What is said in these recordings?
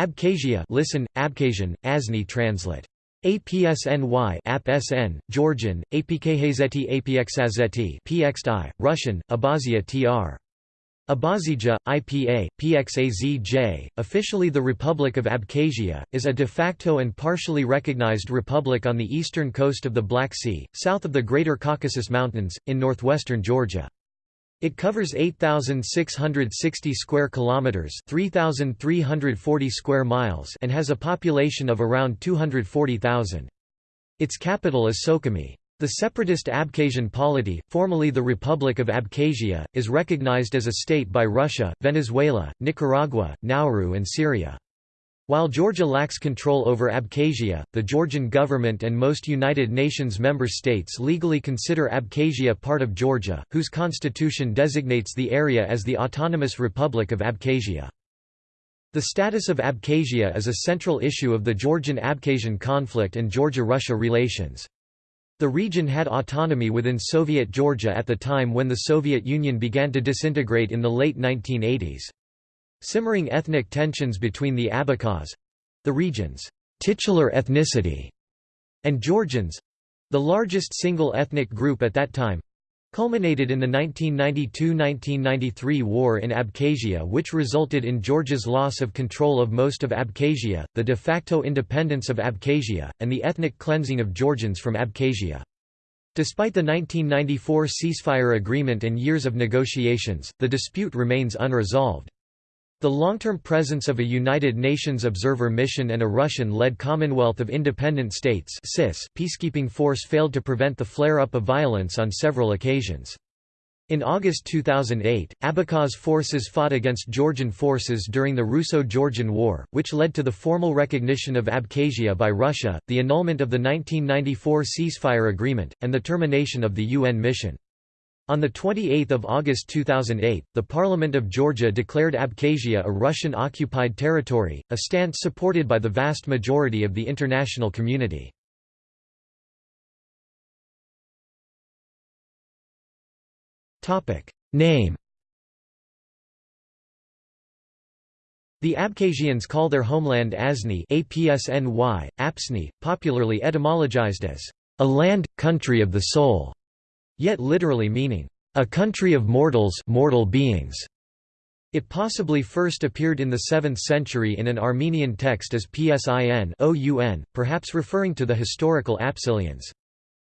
Abkhazia listen, Abkhazian, Asni translate. APSNY APSN, Georgian, APKHZT APXazeti PXI, Russian, Abazia TR. Abazija, IPA, PXAZJ, officially the Republic of Abkhazia, is a de facto and partially recognized republic on the eastern coast of the Black Sea, south of the Greater Caucasus Mountains, in northwestern Georgia. It covers 8660 square kilometers, 3340 square miles, and has a population of around 240,000. Its capital is Sukhumi. The separatist Abkhazian polity, formerly the Republic of Abkhazia, is recognized as a state by Russia, Venezuela, Nicaragua, Nauru and Syria. While Georgia lacks control over Abkhazia, the Georgian government and most United Nations member states legally consider Abkhazia part of Georgia, whose constitution designates the area as the Autonomous Republic of Abkhazia. The status of Abkhazia is a central issue of the Georgian-Abkhazian conflict and Georgia-Russia relations. The region had autonomy within Soviet Georgia at the time when the Soviet Union began to disintegrate in the late 1980s. Simmering ethnic tensions between the Abkhaz—the region's titular ethnicity, and Georgians—the largest single ethnic group at that time, culminated in the 1992–1993 war in Abkhazia which resulted in Georgia's loss of control of most of Abkhazia, the de facto independence of Abkhazia, and the ethnic cleansing of Georgians from Abkhazia. Despite the 1994 ceasefire agreement and years of negotiations, the dispute remains unresolved. The long-term presence of a United Nations observer mission and a Russian-led Commonwealth of Independent States peacekeeping force failed to prevent the flare-up of violence on several occasions. In August 2008, Abkhaz forces fought against Georgian forces during the Russo-Georgian War, which led to the formal recognition of Abkhazia by Russia, the annulment of the 1994 ceasefire agreement, and the termination of the UN mission. On 28 August 2008, the Parliament of Georgia declared Abkhazia a Russian-occupied territory, a stance supported by the vast majority of the international community. Name The Abkhazians call their homeland Asni APSNY, Apsny, popularly etymologized as a land, country of the soul yet literally meaning, a country of mortals mortal beings. It possibly first appeared in the 7th century in an Armenian text as Psin perhaps referring to the historical Apsilians.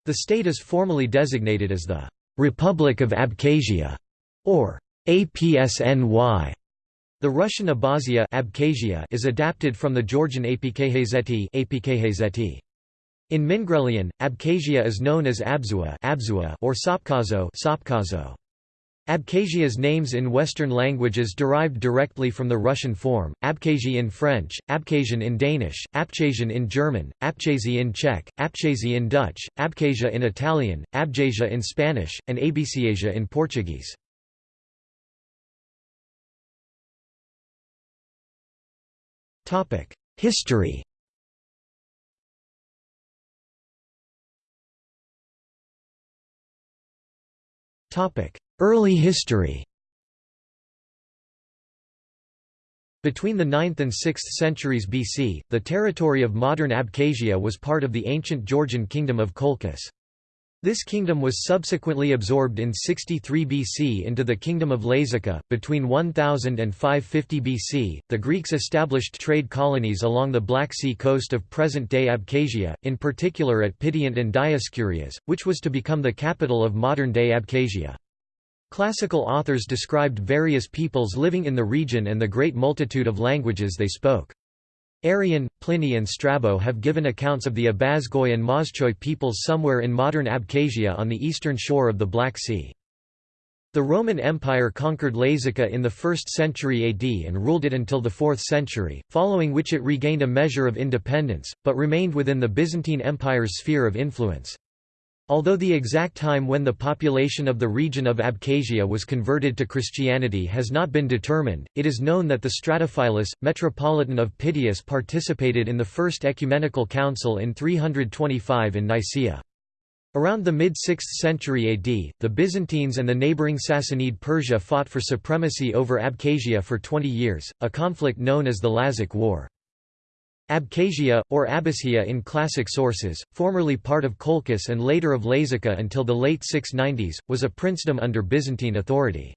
The state is formally designated as the Republic of Abkhazia, or APSNY. The Russian Abazia Abkhazia is adapted from the Georgian Apkhazeti in Mingrelian, Abkhazia is known as Abzua, Abzua or Sopkazo, Sopkazo. Abkhazia's names in Western languages derived directly from the Russian form, Abkhazi in French, Abkhazian in Danish, Abkhazian in German, Abchazy in Czech, Abchazy in Dutch, Abkhazia in Italian, Abjasia in Spanish, and Abesiasia in Portuguese. History Early history Between the 9th and 6th centuries BC, the territory of modern Abkhazia was part of the ancient Georgian kingdom of Colchis. This kingdom was subsequently absorbed in 63 BC into the kingdom of Lazica. Between 1000 and 550 BC, the Greeks established trade colonies along the Black Sea coast of present-day Abkhazia, in particular at Pitiunt and Dioscurias, which was to become the capital of modern-day Abkhazia. Classical authors described various peoples living in the region and the great multitude of languages they spoke. Arrian, Pliny and Strabo have given accounts of the Abazgoi and Moschoi peoples somewhere in modern Abkhazia on the eastern shore of the Black Sea. The Roman Empire conquered Lazica in the 1st century AD and ruled it until the 4th century, following which it regained a measure of independence, but remained within the Byzantine Empire's sphere of influence. Although the exact time when the population of the region of Abkhazia was converted to Christianity has not been determined, it is known that the Stratophilus, metropolitan of Pityus participated in the First Ecumenical Council in 325 in Nicaea. Around the mid-6th century AD, the Byzantines and the neighbouring Sassanid Persia fought for supremacy over Abkhazia for 20 years, a conflict known as the Lazic War. Abkhazia, or Abasgia in classic sources, formerly part of Colchis and later of Lazica until the late 690s, was a princedom under Byzantine authority.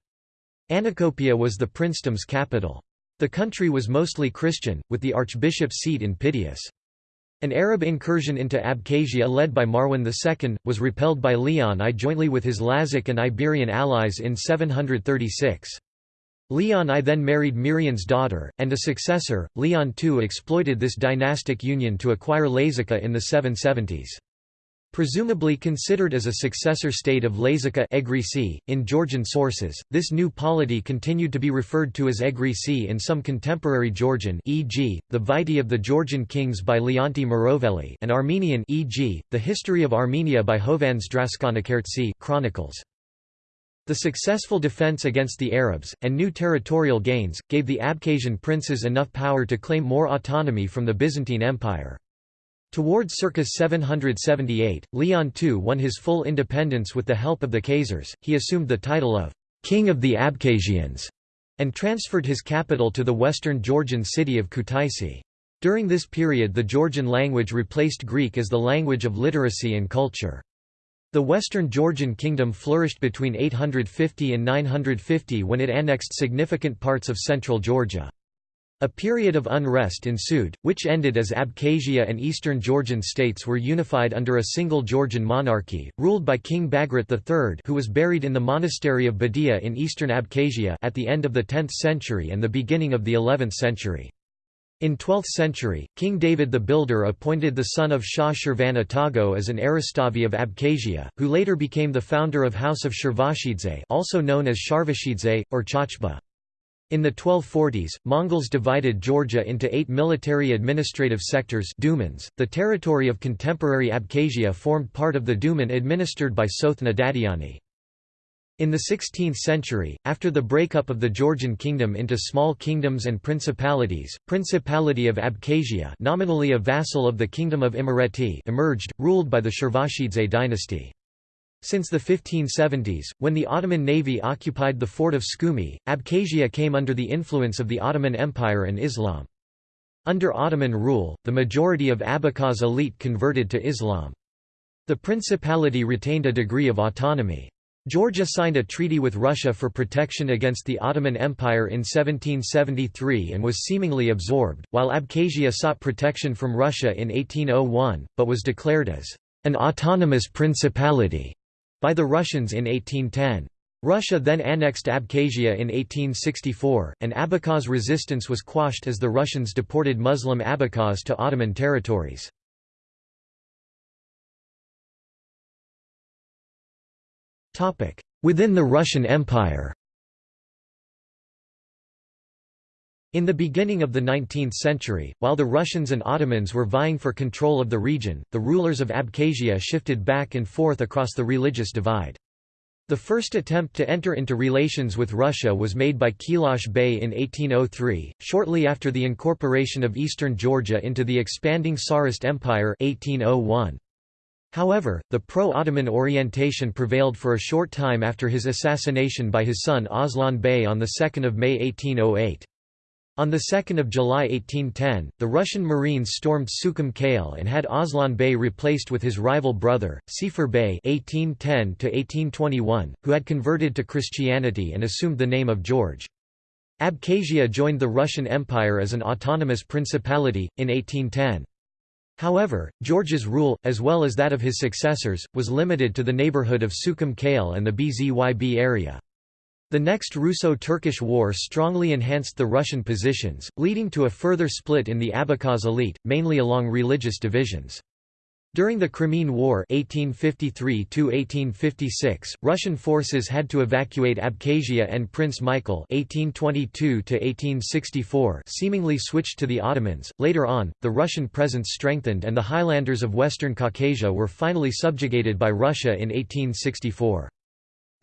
Anacopia was the princedom's capital. The country was mostly Christian, with the archbishop's seat in Pityus. An Arab incursion into Abkhazia led by Marwan II, was repelled by Leon I jointly with his Lazic and Iberian allies in 736. Leon I then married Mirian's daughter, and a successor, Leon II exploited this dynastic union to acquire Lazica in the 770s. Presumably considered as a successor state of Lazica Egrisi, in Georgian sources, this new polity continued to be referred to as Egrisi in some contemporary Georgian e.g., the Vitae of the Georgian Kings by Leonti Mroveli and Armenian e.g., the History of Armenia by Hovhannes Draskhanakerttsi chronicles. The successful defense against the Arabs, and new territorial gains, gave the Abkhazian princes enough power to claim more autonomy from the Byzantine Empire. Towards circa 778, Leon II won his full independence with the help of the Khazars, he assumed the title of «King of the Abkhazians» and transferred his capital to the western Georgian city of Kutaisi. During this period the Georgian language replaced Greek as the language of literacy and culture. The Western Georgian kingdom flourished between 850 and 950 when it annexed significant parts of central Georgia. A period of unrest ensued, which ended as Abkhazia and eastern Georgian states were unified under a single Georgian monarchy, ruled by King Bagrat III who was buried in the monastery of Bedia in eastern Abkhazia at the end of the 10th century and the beginning of the 11th century. In 12th century, King David the Builder appointed the son of Shah Shirvan Atago as an Eristavi of Abkhazia, who later became the founder of House of Shirvashidze also known as Sharvashidze, or Chachba. In the 1240s, Mongols divided Georgia into eight military administrative sectors Dumans. .The territory of contemporary Abkhazia formed part of the Duman administered by Tsotne Dadiani. In the 16th century, after the breakup of the Georgian kingdom into small kingdoms and principalities, Principality of Abkhazia nominally a vassal of the Kingdom of Imereti emerged, ruled by the Shirvashidze dynasty. Since the 1570s, when the Ottoman navy occupied the fort of Skumi, Abkhazia came under the influence of the Ottoman Empire and Islam. Under Ottoman rule, the majority of Abkhaz elite converted to Islam. The principality retained a degree of autonomy. Georgia signed a treaty with Russia for protection against the Ottoman Empire in 1773 and was seemingly absorbed, while Abkhazia sought protection from Russia in 1801, but was declared as an autonomous principality by the Russians in 1810. Russia then annexed Abkhazia in 1864, and Abkhaz resistance was quashed as the Russians deported Muslim Abkhaz to Ottoman territories. Within the Russian Empire In the beginning of the 19th century, while the Russians and Ottomans were vying for control of the region, the rulers of Abkhazia shifted back and forth across the religious divide. The first attempt to enter into relations with Russia was made by Kailash Bey in 1803, shortly after the incorporation of eastern Georgia into the expanding Tsarist Empire 1801. However, the pro-Ottoman orientation prevailed for a short time after his assassination by his son Aslan Bey on 2 May 1808. On 2 July 1810, the Russian Marines stormed Sukhum Kale and had Aslan Bey replaced with his rival brother, Sefer Bey (1810–1821), who had converted to Christianity and assumed the name of George. Abkhazia joined the Russian Empire as an autonomous principality, in 1810. However, George's rule, as well as that of his successors, was limited to the neighborhood of Sukhum Kale and the Bzyb area. The next Russo-Turkish War strongly enhanced the Russian positions, leading to a further split in the Abkhaz elite, mainly along religious divisions. During the Crimean War 1853 Russian forces had to evacuate Abkhazia and Prince Michael 1822 seemingly switched to the Ottomans. Later on, the Russian presence strengthened and the highlanders of western Caucasia were finally subjugated by Russia in 1864.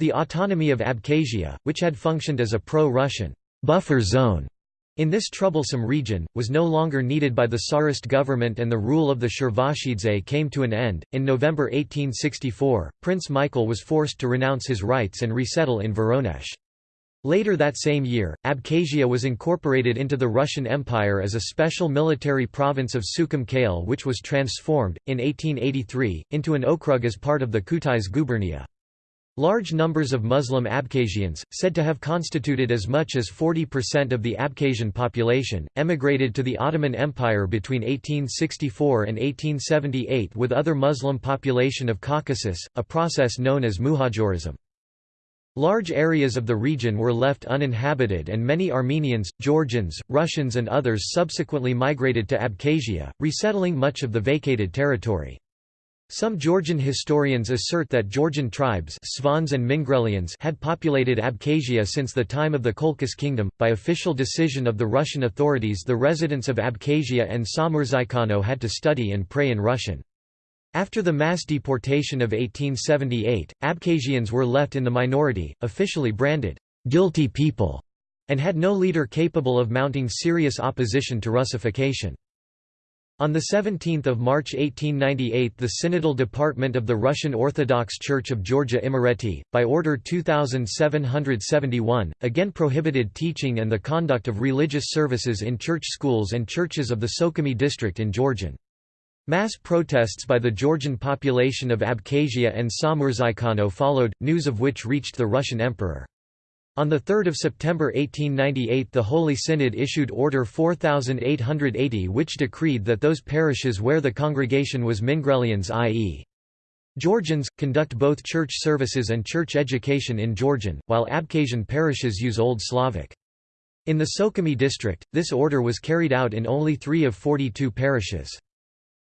The autonomy of Abkhazia, which had functioned as a pro-Russian buffer zone in this troublesome region, was no longer needed by the Tsarist government and the rule of the Shirvashidze came to an end. In November 1864, Prince Michael was forced to renounce his rights and resettle in Voronezh. Later that same year, Abkhazia was incorporated into the Russian Empire as a special military province of Sukhum Kale which was transformed, in 1883, into an okrug as part of the Kutais gubernia. Large numbers of Muslim Abkhazians, said to have constituted as much as 40% of the Abkhazian population, emigrated to the Ottoman Empire between 1864 and 1878 with other Muslim population of Caucasus, a process known as muhajirism. Large areas of the region were left uninhabited and many Armenians, Georgians, Russians and others subsequently migrated to Abkhazia, resettling much of the vacated territory. Some Georgian historians assert that Georgian tribes Svans and Mingrelians had populated Abkhazia since the time of the Colchis kingdom. By official decision of the Russian authorities the residents of Abkhazia and Samurzaikano had to study and pray in Russian. After the mass deportation of 1878, Abkhazians were left in the minority, officially branded guilty people, and had no leader capable of mounting serious opposition to Russification. On 17 March 1898 the Synodal Department of the Russian Orthodox Church of Georgia Imereti, by Order 2771, again prohibited teaching and the conduct of religious services in church schools and churches of the Sukhumi district in Georgian. Mass protests by the Georgian population of Abkhazia and Samurzaikano followed, news of which reached the Russian emperor. On 3 September 1898 the Holy Synod issued Order 4880 which decreed that those parishes where the congregation was Mingrelians i.e. Georgians, conduct both church services and church education in Georgian, while Abkhazian parishes use Old Slavic. In the Sukhumi district, this order was carried out in only three of 42 parishes.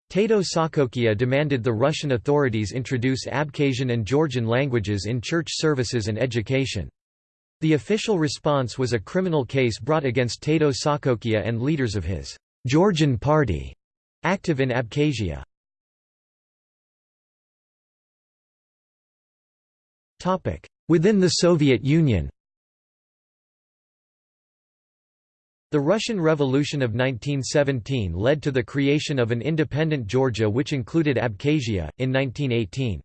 Tato Sakokia demanded the Russian authorities introduce Abkhazian and Georgian languages in church services and education. The official response was a criminal case brought against Tato Sakokia and leaders of his Georgian Party, active in Abkhazia. Within the Soviet Union The Russian Revolution of 1917 led to the creation of an independent Georgia which included Abkhazia, in 1918.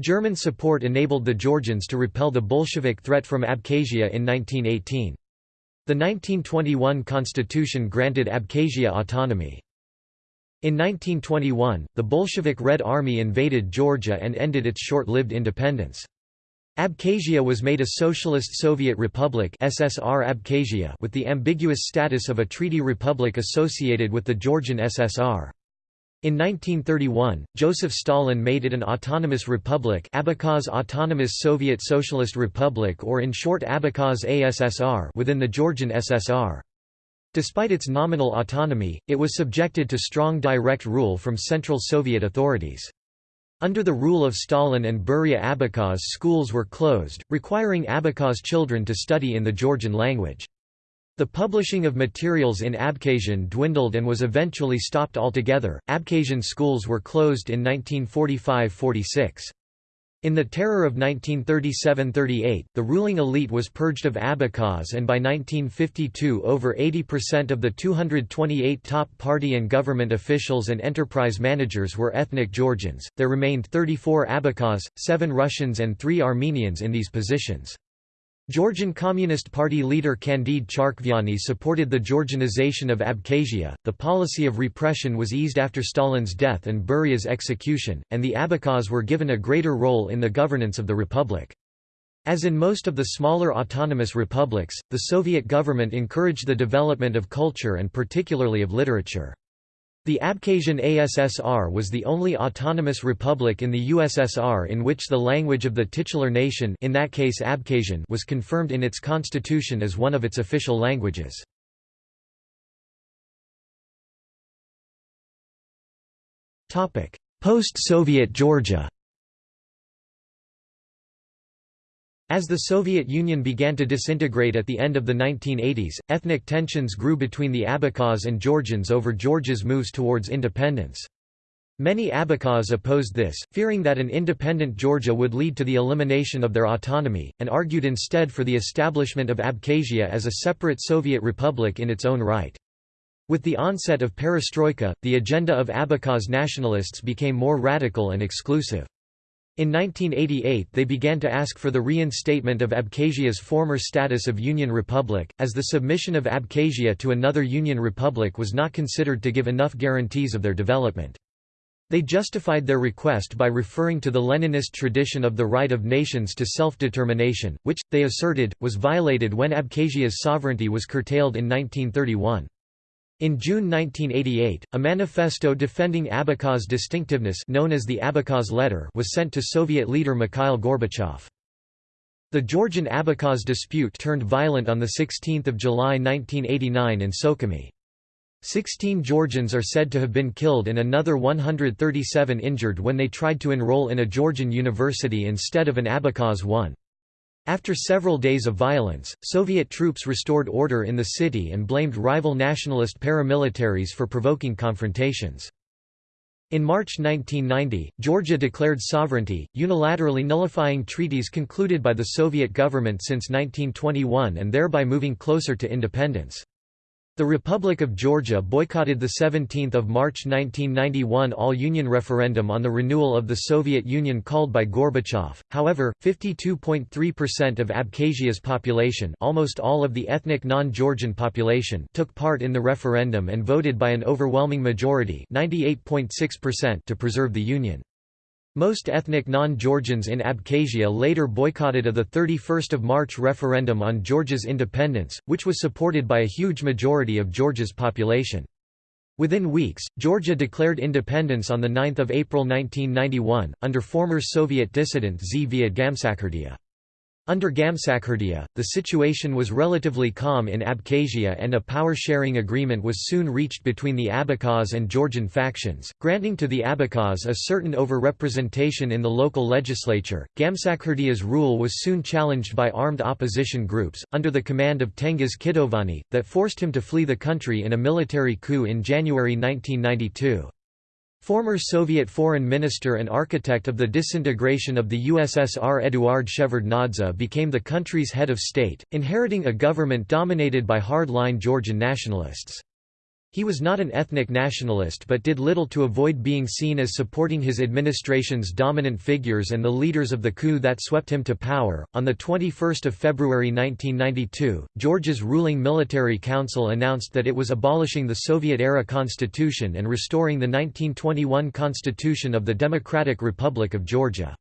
German support enabled the Georgians to repel the Bolshevik threat from Abkhazia in 1918. The 1921 constitution granted Abkhazia autonomy. In 1921, the Bolshevik Red Army invaded Georgia and ended its short-lived independence. Abkhazia was made a Socialist Soviet Republic SSR Abkhazia with the ambiguous status of a treaty republic associated with the Georgian SSR. In 1931, Joseph Stalin made it an autonomous republic Abkhaz Autonomous Soviet Socialist Republic or in short Abkhaz ASSR within the Georgian SSR. Despite its nominal autonomy, it was subjected to strong direct rule from Central Soviet authorities. Under the rule of Stalin and Beria Abkhaz schools were closed, requiring Abkhaz children to study in the Georgian language. The publishing of materials in Abkhazian dwindled and was eventually stopped altogether. Abkhazian schools were closed in 1945–46. In the terror of 1937–38, the ruling elite was purged of Abkhaz and by 1952 over 80% of the 228 top party and government officials and enterprise managers were ethnic Georgians. There remained 34 Abkhaz, 7 Russians and 3 Armenians in these positions. Georgian Communist Party leader Candide Charkviani supported the Georgianization of Abkhazia. The policy of repression was eased after Stalin's death and Beria's execution, and the Abkhaz were given a greater role in the governance of the republic. As in most of the smaller autonomous republics, the Soviet government encouraged the development of culture and particularly of literature. The Abkhazian ASSR was the only autonomous republic in the USSR in which the language of the titular nation in that case Abkhazian was confirmed in its constitution as one of its official languages. Post-Soviet Georgia As the Soviet Union began to disintegrate at the end of the 1980s, ethnic tensions grew between the Abkhaz and Georgians over Georgia's moves towards independence. Many Abkhaz opposed this, fearing that an independent Georgia would lead to the elimination of their autonomy, and argued instead for the establishment of Abkhazia as a separate Soviet republic in its own right. With the onset of perestroika, the agenda of Abkhaz nationalists became more radical and exclusive. In 1988 they began to ask for the reinstatement of Abkhazia's former status of Union Republic, as the submission of Abkhazia to another Union Republic was not considered to give enough guarantees of their development. They justified their request by referring to the Leninist tradition of the right of nations to self-determination, which, they asserted, was violated when Abkhazia's sovereignty was curtailed in 1931. In June 1988, a manifesto defending Abkhaz distinctiveness known as the Abkhaz Letter was sent to Soviet leader Mikhail Gorbachev. The Georgian-Abkhaz dispute turned violent on 16 July 1989 in Sukhumi. Sixteen Georgians are said to have been killed and another 137 injured when they tried to enroll in a Georgian university instead of an Abkhaz one. After several days of violence, Soviet troops restored order in the city and blamed rival nationalist paramilitaries for provoking confrontations. In March 1990, Georgia declared sovereignty, unilaterally nullifying treaties concluded by the Soviet government since 1921 and thereby moving closer to independence. The Republic of Georgia boycotted the 17 March 1991 all-union referendum on the renewal of the Soviet Union called by Gorbachev. However, 52.3% of Abkhazia's population, almost all of the ethnic non-Georgian population, took part in the referendum and voted by an overwhelming majority, 98.6% to preserve the union. Most ethnic non-Georgians in Abkhazia later boycotted a 31 March referendum on Georgia's independence, which was supported by a huge majority of Georgia's population. Within weeks, Georgia declared independence on 9 April 1991, under former Soviet dissident Zviad Gamsakhurdia. Under Gamsakhurdia, the situation was relatively calm in Abkhazia and a power-sharing agreement was soon reached between the Abkhaz and Georgian factions, granting to the Abkhaz a certain overrepresentation in the local legislature. Gamsakhurdia's rule was soon challenged by armed opposition groups, under the command of Tengiz Kitovani, that forced him to flee the country in a military coup in January 1992. Former Soviet foreign minister and architect of the disintegration of the USSR Eduard Shevardnadze became the country's head of state, inheriting a government dominated by hard-line Georgian nationalists. He was not an ethnic nationalist but did little to avoid being seen as supporting his administration's dominant figures and the leaders of the coup that swept him to power. On the 21st of February 1992, Georgia's ruling military council announced that it was abolishing the Soviet-era constitution and restoring the 1921 constitution of the Democratic Republic of Georgia.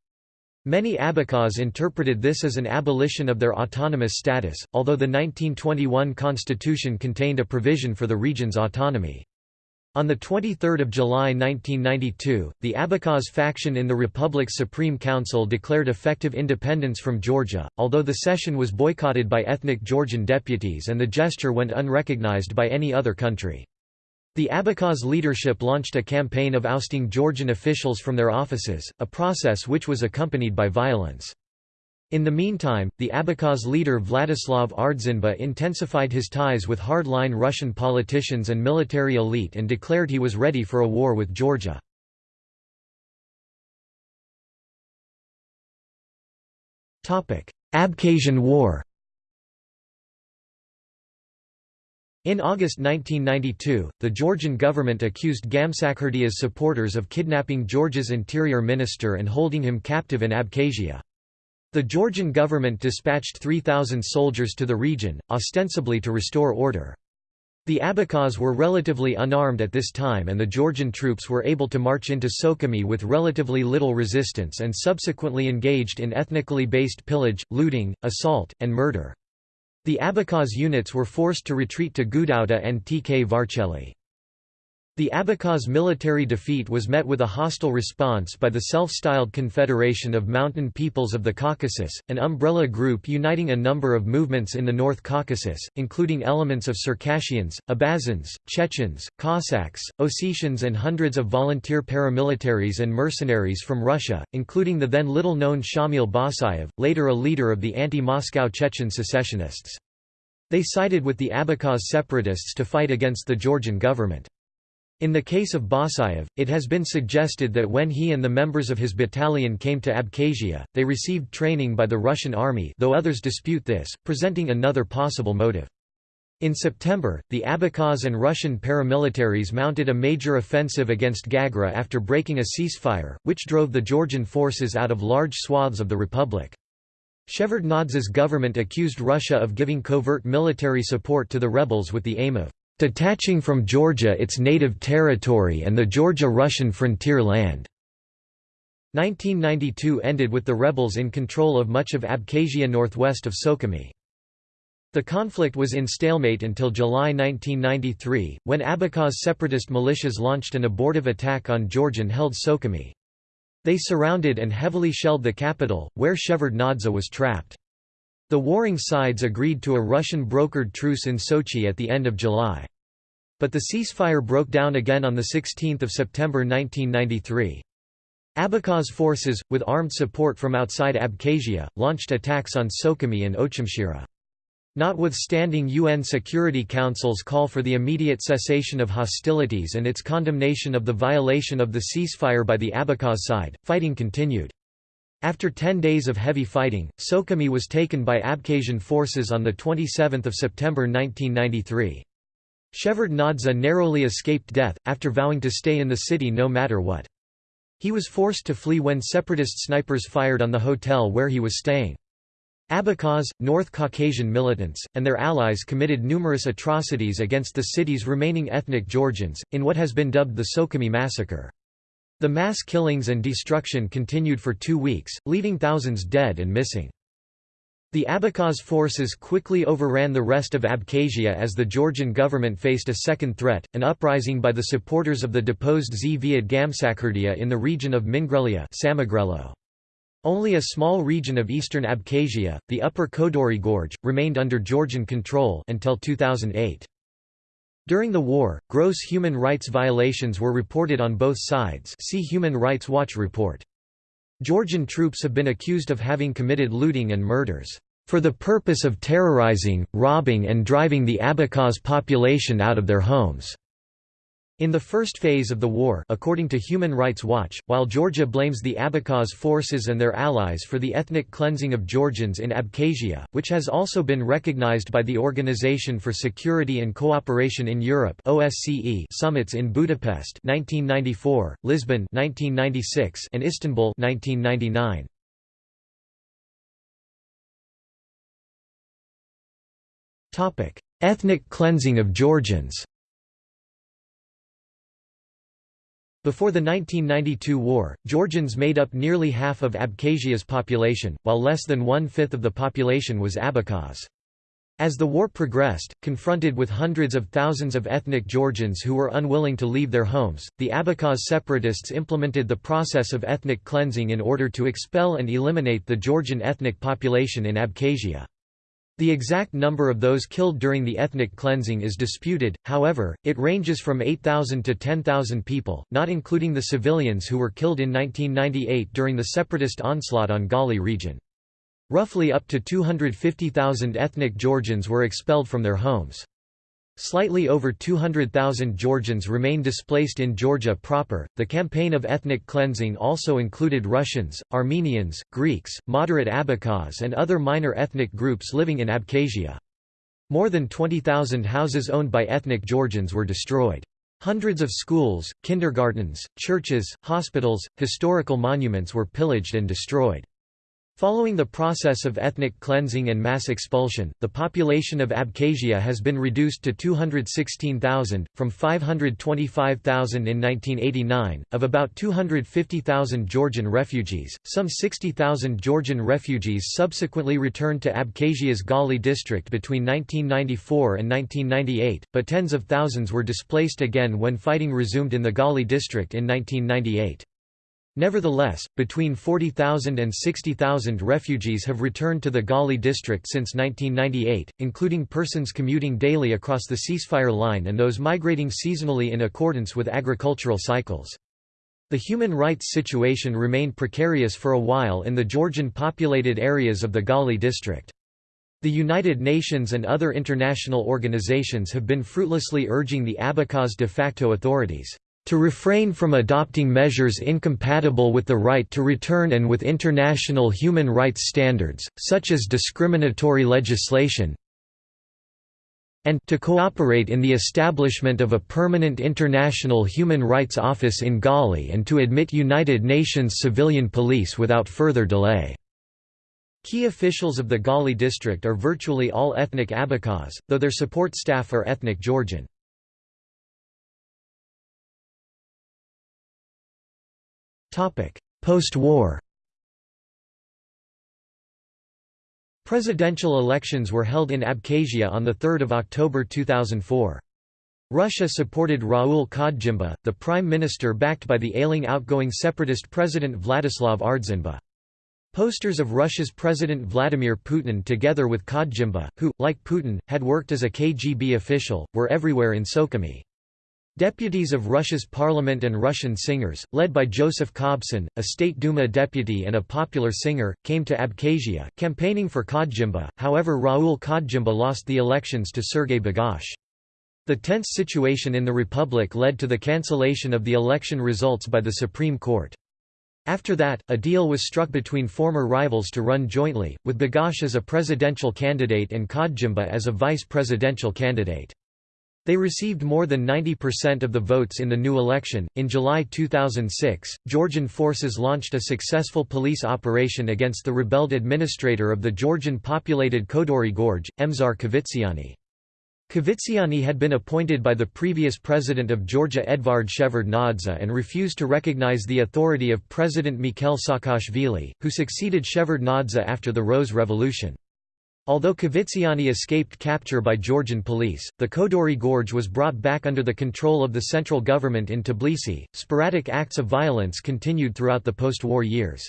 Many Abkhaz interpreted this as an abolition of their autonomous status, although the 1921 constitution contained a provision for the region's autonomy. On 23 July 1992, the Abkhaz faction in the Republic's Supreme Council declared effective independence from Georgia, although the session was boycotted by ethnic Georgian deputies and the gesture went unrecognized by any other country. The Abkhaz leadership launched a campaign of ousting Georgian officials from their offices, a process which was accompanied by violence. In the meantime, the Abkhaz leader Vladislav Ardzinba intensified his ties with hardline Russian politicians and military elite and declared he was ready for a war with Georgia. Abkhazian War In August 1992, the Georgian government accused Gamsakhurdia's supporters of kidnapping Georgia's interior minister and holding him captive in Abkhazia. The Georgian government dispatched 3,000 soldiers to the region, ostensibly to restore order. The Abkhaz were relatively unarmed at this time and the Georgian troops were able to march into Sukhumi with relatively little resistance and subsequently engaged in ethnically based pillage, looting, assault, and murder. The Abkhaz units were forced to retreat to Gudauta and Tkvarcheli. The Abkhaz military defeat was met with a hostile response by the self-styled Confederation of Mountain Peoples of the Caucasus, an umbrella group uniting a number of movements in the North Caucasus, including elements of Circassians, Abazins, Chechens, Cossacks, Ossetians and hundreds of volunteer paramilitaries and mercenaries from Russia, including the then little-known Shamil Basayev, later a leader of the anti-Moscow Chechen secessionists. They sided with the Abkhaz separatists to fight against the Georgian government. In the case of Basayev, it has been suggested that when he and the members of his battalion came to Abkhazia, they received training by the Russian army though others dispute this, presenting another possible motive. In September, the Abkhaz and Russian paramilitaries mounted a major offensive against Gagra after breaking a ceasefire, which drove the Georgian forces out of large swaths of the republic. Shevardnadze's government accused Russia of giving covert military support to the rebels with the aim of detaching from Georgia its native territory and the Georgia-Russian frontier land. 1992 ended with the rebels in control of much of Abkhazia northwest of Sukhumi. The conflict was in stalemate until July 1993, when Abkhaz separatist militias launched an abortive attack on Georgian-held Sukhumi. They surrounded and heavily shelled the capital, where Shevardnadze was trapped. The warring sides agreed to a Russian-brokered truce in Sochi at the end of July. But the ceasefire broke down again on 16 September 1993. Abkhaz forces, with armed support from outside Abkhazia, launched attacks on Sukhumi and Ochamchira. Notwithstanding UN Security Council's call for the immediate cessation of hostilities and its condemnation of the violation of the ceasefire by the Abkhaz side, fighting continued. After 10 days of heavy fighting, Sukhumi was taken by Abkhazian forces on 27 September 1993. Shevardnadze narrowly escaped death, after vowing to stay in the city no matter what. He was forced to flee when separatist snipers fired on the hotel where he was staying. Abkhaz, North Caucasian militants, and their allies committed numerous atrocities against the city's remaining ethnic Georgians, in what has been dubbed the Sukhumi massacre. The mass killings and destruction continued for two weeks, leaving thousands dead and missing. The Abkhaz forces quickly overran the rest of Abkhazia as the Georgian government faced a second threat, an uprising by the supporters of the deposed Zviad Gamsakhurdia in the region of Mingrelia Only a small region of eastern Abkhazia, the upper Kodori Gorge, remained under Georgian control until 2008. During the war, gross human rights violations were reported on both sides see Human Rights Watch report. Georgian troops have been accused of having committed looting and murders, "...for the purpose of terrorizing, robbing and driving the Abkhaz population out of their homes." In the first phase of the war according to Human Rights Watch, while Georgia blames the Abkhaz forces and their allies for the ethnic cleansing of Georgians in Abkhazia, which has also been recognized by the Organization for Security and Cooperation in Europe OSCE summits in Budapest 1994, Lisbon 1996, and Istanbul 1999. Ethnic cleansing of Georgians Before the 1992 war, Georgians made up nearly half of Abkhazia's population, while less than one-fifth of the population was Abkhaz. As the war progressed, confronted with hundreds of thousands of ethnic Georgians who were unwilling to leave their homes, the Abkhaz separatists implemented the process of ethnic cleansing in order to expel and eliminate the Georgian ethnic population in Abkhazia. The exact number of those killed during the ethnic cleansing is disputed, however, it ranges from 8,000 to 10,000 people, not including the civilians who were killed in 1998 during the separatist onslaught on Gali region. Roughly up to 250,000 ethnic Georgians were expelled from their homes. Slightly over 200,000 Georgians remain displaced in Georgia proper. The campaign of ethnic cleansing also included Russians, Armenians, Greeks, moderate Abkhaz, and other minor ethnic groups living in Abkhazia. More than 20,000 houses owned by ethnic Georgians were destroyed. Hundreds of schools, kindergartens, churches, hospitals, historical monuments were pillaged and destroyed. Following the process of ethnic cleansing and mass expulsion, the population of Abkhazia has been reduced to 216,000, from 525,000 in 1989. Of about 250,000 Georgian refugees, some 60,000 Georgian refugees subsequently returned to Abkhazia's Gali district between 1994 and 1998, but tens of thousands were displaced again when fighting resumed in the Gali district in 1998. Nevertheless, between 40,000 and 60,000 refugees have returned to the Gali district since 1998, including persons commuting daily across the ceasefire line and those migrating seasonally in accordance with agricultural cycles. The human rights situation remained precarious for a while in the Georgian populated areas of the Gali district. The United Nations and other international organizations have been fruitlessly urging the Abkhaz de facto authorities to refrain from adopting measures incompatible with the right to return and with international human rights standards, such as discriminatory legislation, and to cooperate in the establishment of a permanent international human rights office in Gali and to admit United Nations civilian police without further delay. Key officials of the Gali district are virtually all ethnic Abkhaz, though their support staff are ethnic Georgian. Post-war Presidential elections were held in Abkhazia on 3 October 2004. Russia supported Raul Khodjimba, the prime minister backed by the ailing outgoing separatist president Vladislav Ardzinba. Posters of Russia's President Vladimir Putin together with Khodjimba, who, like Putin, had worked as a KGB official, were everywhere in Sukhumi. Deputies of Russia's parliament and Russian singers, led by Joseph Kobzon, a State Duma deputy and a popular singer, came to Abkhazia, campaigning for Khodjimba, however Raul Khodjimba lost the elections to Sergei Bagapsh. The tense situation in the republic led to the cancellation of the election results by the Supreme Court. After that, a deal was struck between former rivals to run jointly, with Bagapsh as a presidential candidate and Khodjimba as a vice presidential candidate. They received more than 90% of the votes in the new election. In July 2006, Georgian forces launched a successful police operation against the rebelled administrator of the Georgian populated Kodori Gorge, Emzar Kvitsiani. Kvitsiani had been appointed by the previous president of Georgia Edvard Shevardnadze and refused to recognize the authority of President Mikhail Saakashvili, who succeeded Shevardnadze after the Rose Revolution. Although Kvitsiani escaped capture by Georgian police, the Kodori Gorge was brought back under the control of the central government in Tbilisi. Sporadic acts of violence continued throughout the post-war years.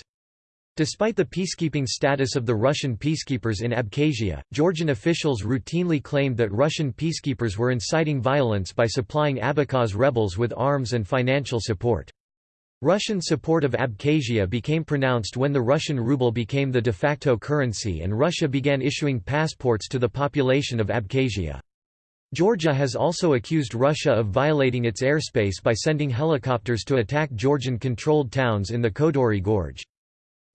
Despite the peacekeeping status of the Russian peacekeepers in Abkhazia, Georgian officials routinely claimed that Russian peacekeepers were inciting violence by supplying Abkhaz rebels with arms and financial support. Russian support of Abkhazia became pronounced when the Russian ruble became the de facto currency and Russia began issuing passports to the population of Abkhazia. Georgia has also accused Russia of violating its airspace by sending helicopters to attack Georgian-controlled towns in the Kodori Gorge.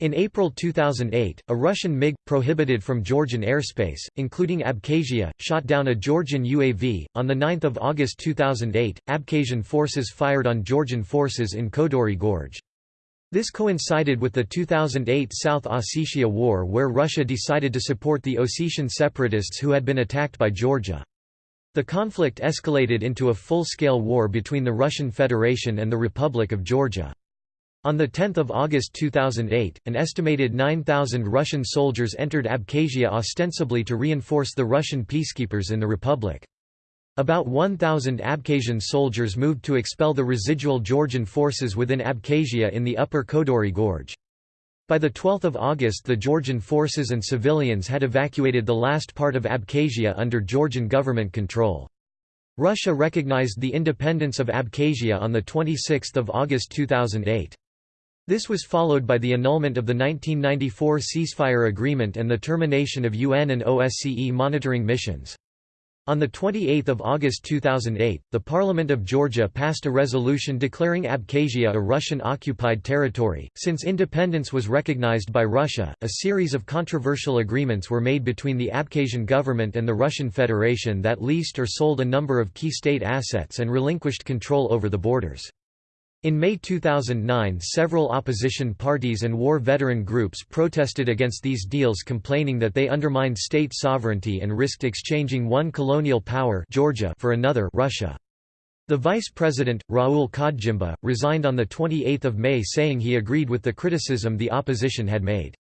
In April 2008, a Russian MiG, prohibited from Georgian airspace, including Abkhazia, shot down a Georgian UAV. On 9 August 2008, Abkhazian forces fired on Georgian forces in Kodori Gorge. This coincided with the 2008 South Ossetia War where Russia decided to support the Ossetian separatists who had been attacked by Georgia. The conflict escalated into a full-scale war between the Russian Federation and the Republic of Georgia. On 10 August 2008, an estimated 9,000 Russian soldiers entered Abkhazia ostensibly to reinforce the Russian peacekeepers in the republic. About 1,000 Abkhazian soldiers moved to expel the residual Georgian forces within Abkhazia in the upper Kodori Gorge. By 12 August the Georgian forces and civilians had evacuated the last part of Abkhazia under Georgian government control. Russia recognized the independence of Abkhazia on 26 August 2008. This was followed by the annulment of the 1994 ceasefire agreement and the termination of UN and OSCE monitoring missions. On 28 August 2008, the Parliament of Georgia passed a resolution declaring Abkhazia a Russian-occupied territory. Since independence was recognized by Russia, a series of controversial agreements were made between the Abkhazian government and the Russian Federation that leased or sold a number of key state assets and relinquished control over the borders. In May 2009 several opposition parties and war veteran groups protested against these deals complaining that they undermined state sovereignty and risked exchanging one colonial power Georgia for another Russia. The vice president, Raul Khodjimba, resigned on 28 May saying he agreed with the criticism the opposition had made.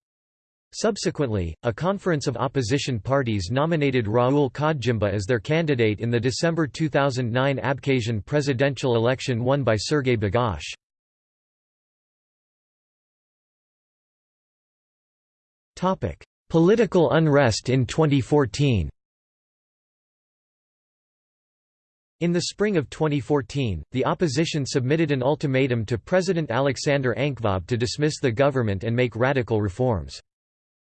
Subsequently, a conference of opposition parties nominated Raul Khodjimba as their candidate in the December 2009 Abkhazian presidential election won by Sergei Bagapsh. Political unrest in 2014 In the spring of 2014, the opposition submitted an ultimatum to President Alexander Ankvab to dismiss the government and make radical reforms.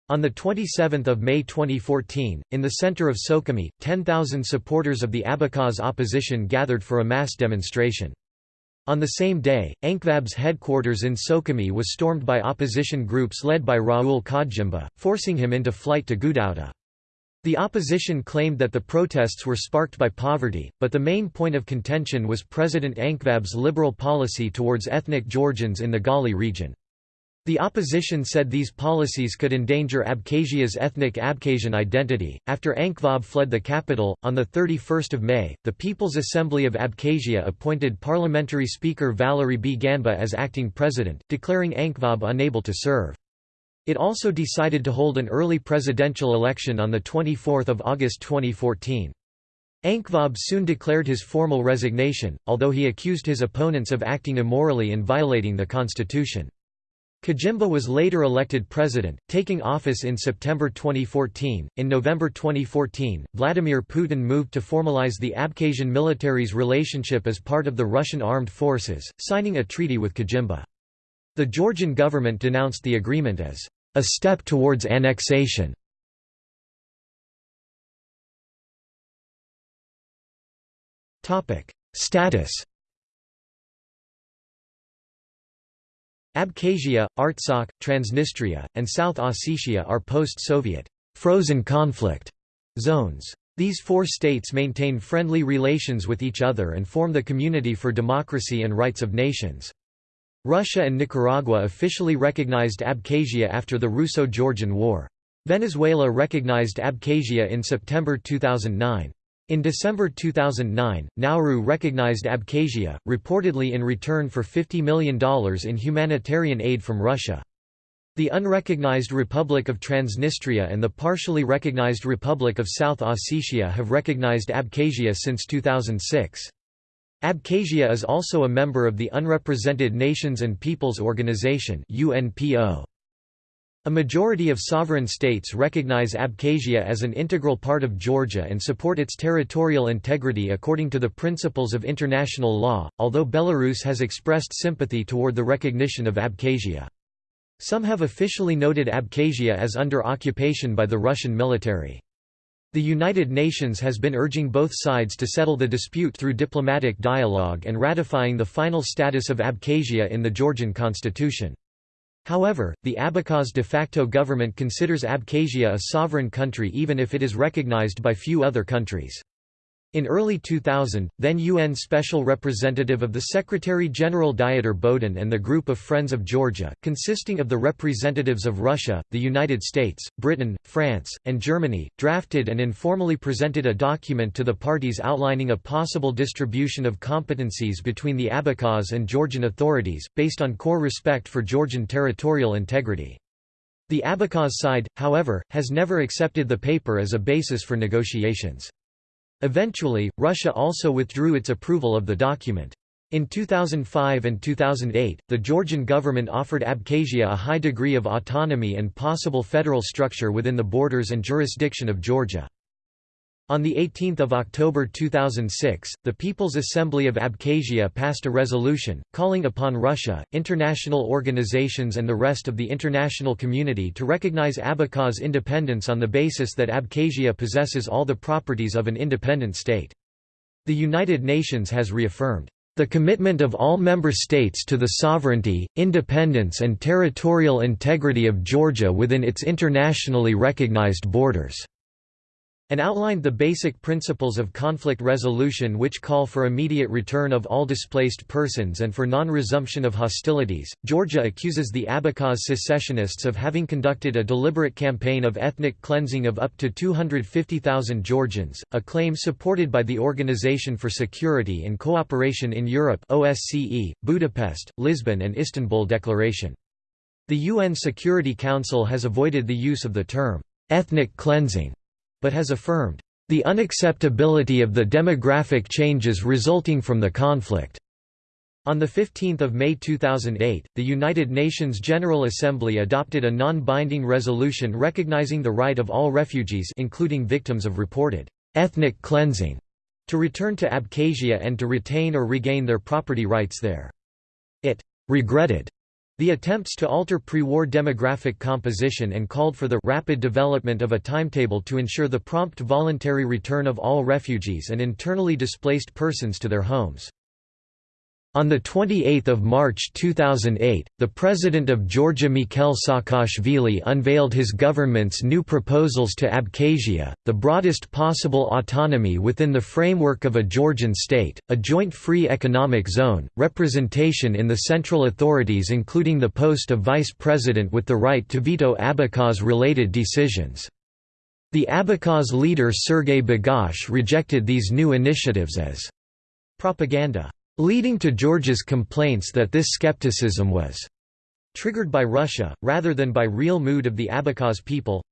On 27 May 2014, in the center of Sukhumi, 10,000 supporters of the Abkhaz opposition gathered for a mass demonstration. On the same day, Ankvab's headquarters in Sukhumi was stormed by opposition groups led by Raul Khodjimba, forcing him into flight to Gudauta. The opposition claimed that the protests were sparked by poverty, but the main point of contention was President Ankvab's liberal policy towards ethnic Georgians in the Gali region. The opposition said these policies could endanger Abkhazia's ethnic Abkhazian identity. After Ankvab fled the capital, on 31 May, the People's Assembly of Abkhazia appointed Parliamentary Speaker Valery Bganba as acting president, declaring Ankvab unable to serve. It also decided to hold an early presidential election on 24 August 2014. Ankvab soon declared his formal resignation, although he accused his opponents of acting immorally and violating the constitution. Khajimba was later elected president, taking office in September 2014. In November 2014, Vladimir Putin moved to formalize the Abkhazian military's relationship as part of the Russian armed forces, signing a treaty with Khajimba. The Georgian government denounced the agreement as a step towards annexation. Status Abkhazia, Artsakh, Transnistria, and South Ossetia are post-Soviet frozen conflict zones. These four states maintain friendly relations with each other and form the Community for Democracy and Rights of Nations. Russia and Nicaragua officially recognized Abkhazia after the Russo-Georgian War. Venezuela recognized Abkhazia in September 2009. In December 2009, Nauru recognized Abkhazia, reportedly in return for $50 million in humanitarian aid from Russia. The unrecognized Republic of Transnistria and the partially recognized Republic of South Ossetia have recognized Abkhazia since 2006. Abkhazia is also a member of the Unrepresented Nations and Peoples Organization UNPO. A majority of sovereign states recognize Abkhazia as an integral part of Georgia and support its territorial integrity according to the principles of international law, although Belarus has expressed sympathy toward the recognition of Abkhazia. Some have officially noted Abkhazia as under occupation by the Russian military. The United Nations has been urging both sides to settle the dispute through diplomatic dialogue and ratifying the final status of Abkhazia in the Georgian constitution. However, the Abkhaz de facto government considers Abkhazia a sovereign country even if it is recognized by few other countries. In early 2000, then UN Special Representative of the Secretary-General Dieter Boden and the Group of Friends of Georgia, consisting of the representatives of Russia, the United States, Britain, France, and Germany, drafted and informally presented a document to the parties outlining a possible distribution of competencies between the Abkhaz and Georgian authorities, based on core respect for Georgian territorial integrity. The Abkhaz side, however, has never accepted the paper as a basis for negotiations. Eventually, Russia also withdrew its approval of the document. In 2005 and 2008, the Georgian government offered Abkhazia a high degree of autonomy and possible federal structure within the borders and jurisdiction of Georgia. On 18 October 2006, the People's Assembly of Abkhazia passed a resolution, calling upon Russia, international organizations and the rest of the international community to recognize Abkhaz independence on the basis that Abkhazia possesses all the properties of an independent state. The United Nations has reaffirmed the commitment of all member states to the sovereignty, independence and territorial integrity of Georgia within its internationally recognized borders and outlined the basic principles of conflict resolution which call for immediate return of all displaced persons and for non-resumption of hostilities. Georgia accuses the Abkhaz secessionists of having conducted a deliberate campaign of ethnic cleansing of up to 250,000 Georgians, a claim supported by the Organization for Security and Cooperation in Europe OSCE, Budapest, Lisbon and Istanbul Declaration. The UN Security Council has avoided the use of the term ethnic cleansing but has affirmed, "...the unacceptability of the demographic changes resulting from the conflict." On 15 May 2008, the United Nations General Assembly adopted a non-binding resolution recognizing the right of all refugees including victims of reported ethnic cleansing to return to Abkhazia and to retain or regain their property rights there. It regretted The attempts to alter pre-war demographic composition and called for the rapid development of a timetable to ensure the prompt voluntary return of all refugees and internally displaced persons to their homes. On 28 March 2008, the President of Georgia Mikhail Saakashvili unveiled his government's new proposals to Abkhazia, the broadest possible autonomy within the framework of a Georgian state, a joint free economic zone, representation in the central authorities including the post of vice president with the right to veto Abkhaz-related decisions. The Abkhaz leader Sergei Bagapsh rejected these new initiatives as propaganda leading to Georgia's complaints that this skepticism was triggered by Russia, rather than by real mood of the Abkhaz people.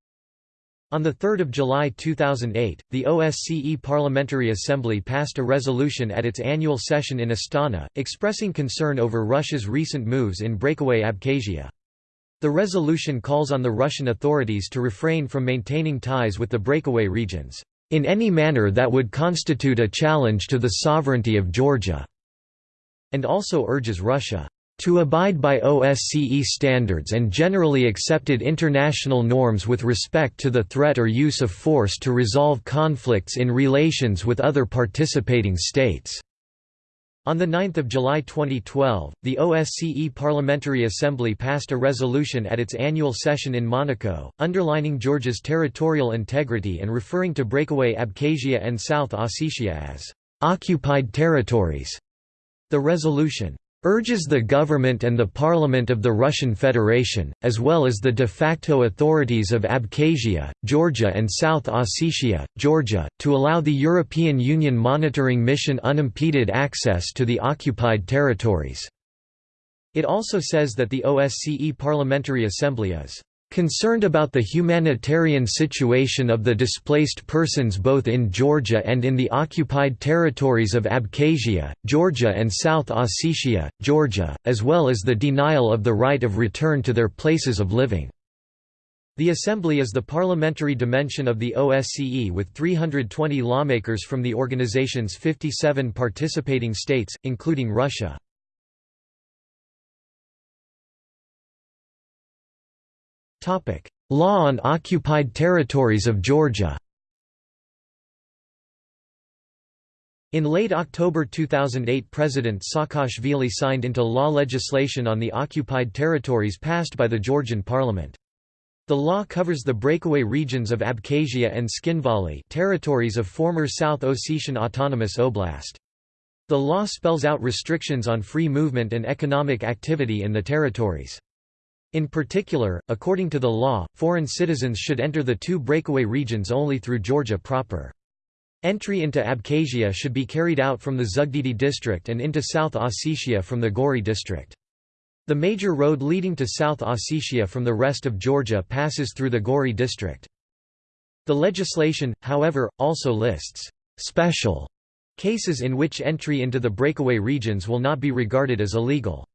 On 3 July 2008, the OSCE Parliamentary Assembly passed a resolution at its annual session in Astana, expressing concern over Russia's recent moves in breakaway Abkhazia. The resolution calls on the Russian authorities to refrain from maintaining ties with the breakaway regions, "...in any manner that would constitute a challenge to the sovereignty of Georgia." And also urges Russia to abide by OSCE standards and generally accepted international norms with respect to the threat or use of force to resolve conflicts in relations with other participating states." On 9 July 2012, the OSCE Parliamentary Assembly passed a resolution at its annual session in Monaco, underlining Georgia's territorial integrity and referring to breakaway Abkhazia and South Ossetia as «occupied territories». The resolution urges the government and the parliament of the Russian Federation, as well as the de facto authorities of Abkhazia, Georgia and South Ossetia, Georgia, to allow the European Union monitoring mission unimpeded access to the occupied territories." It also says that the OSCE Parliamentary Assembly is Concerned about the humanitarian situation of the displaced persons both in Georgia and in the occupied territories of Abkhazia, Georgia and South Ossetia, Georgia, as well as the denial of the right of return to their places of living. The Assembly is the parliamentary dimension of the OSCE with 320 lawmakers from the organization's 57 participating states, including Russia. Law on occupied territories of Georgia. In late October 2008 President Saakashvili signed into law legislation on the occupied territories passed by the Georgian parliament. The law covers the breakaway regions of Abkhazia and Tskhinvali territories of former South Ossetian Autonomous Oblast. The law spells out restrictions on free movement and economic activity in the territories. In particular, according to the law, foreign citizens should enter the two breakaway regions only through Georgia proper. Entry into Abkhazia should be carried out from the Zugdidi district and into South Ossetia from the Gori district. The major road leading to South Ossetia from the rest of Georgia passes through the Gori district. The legislation, however, also lists «special» cases in which entry into the breakaway regions will not be regarded as illegal.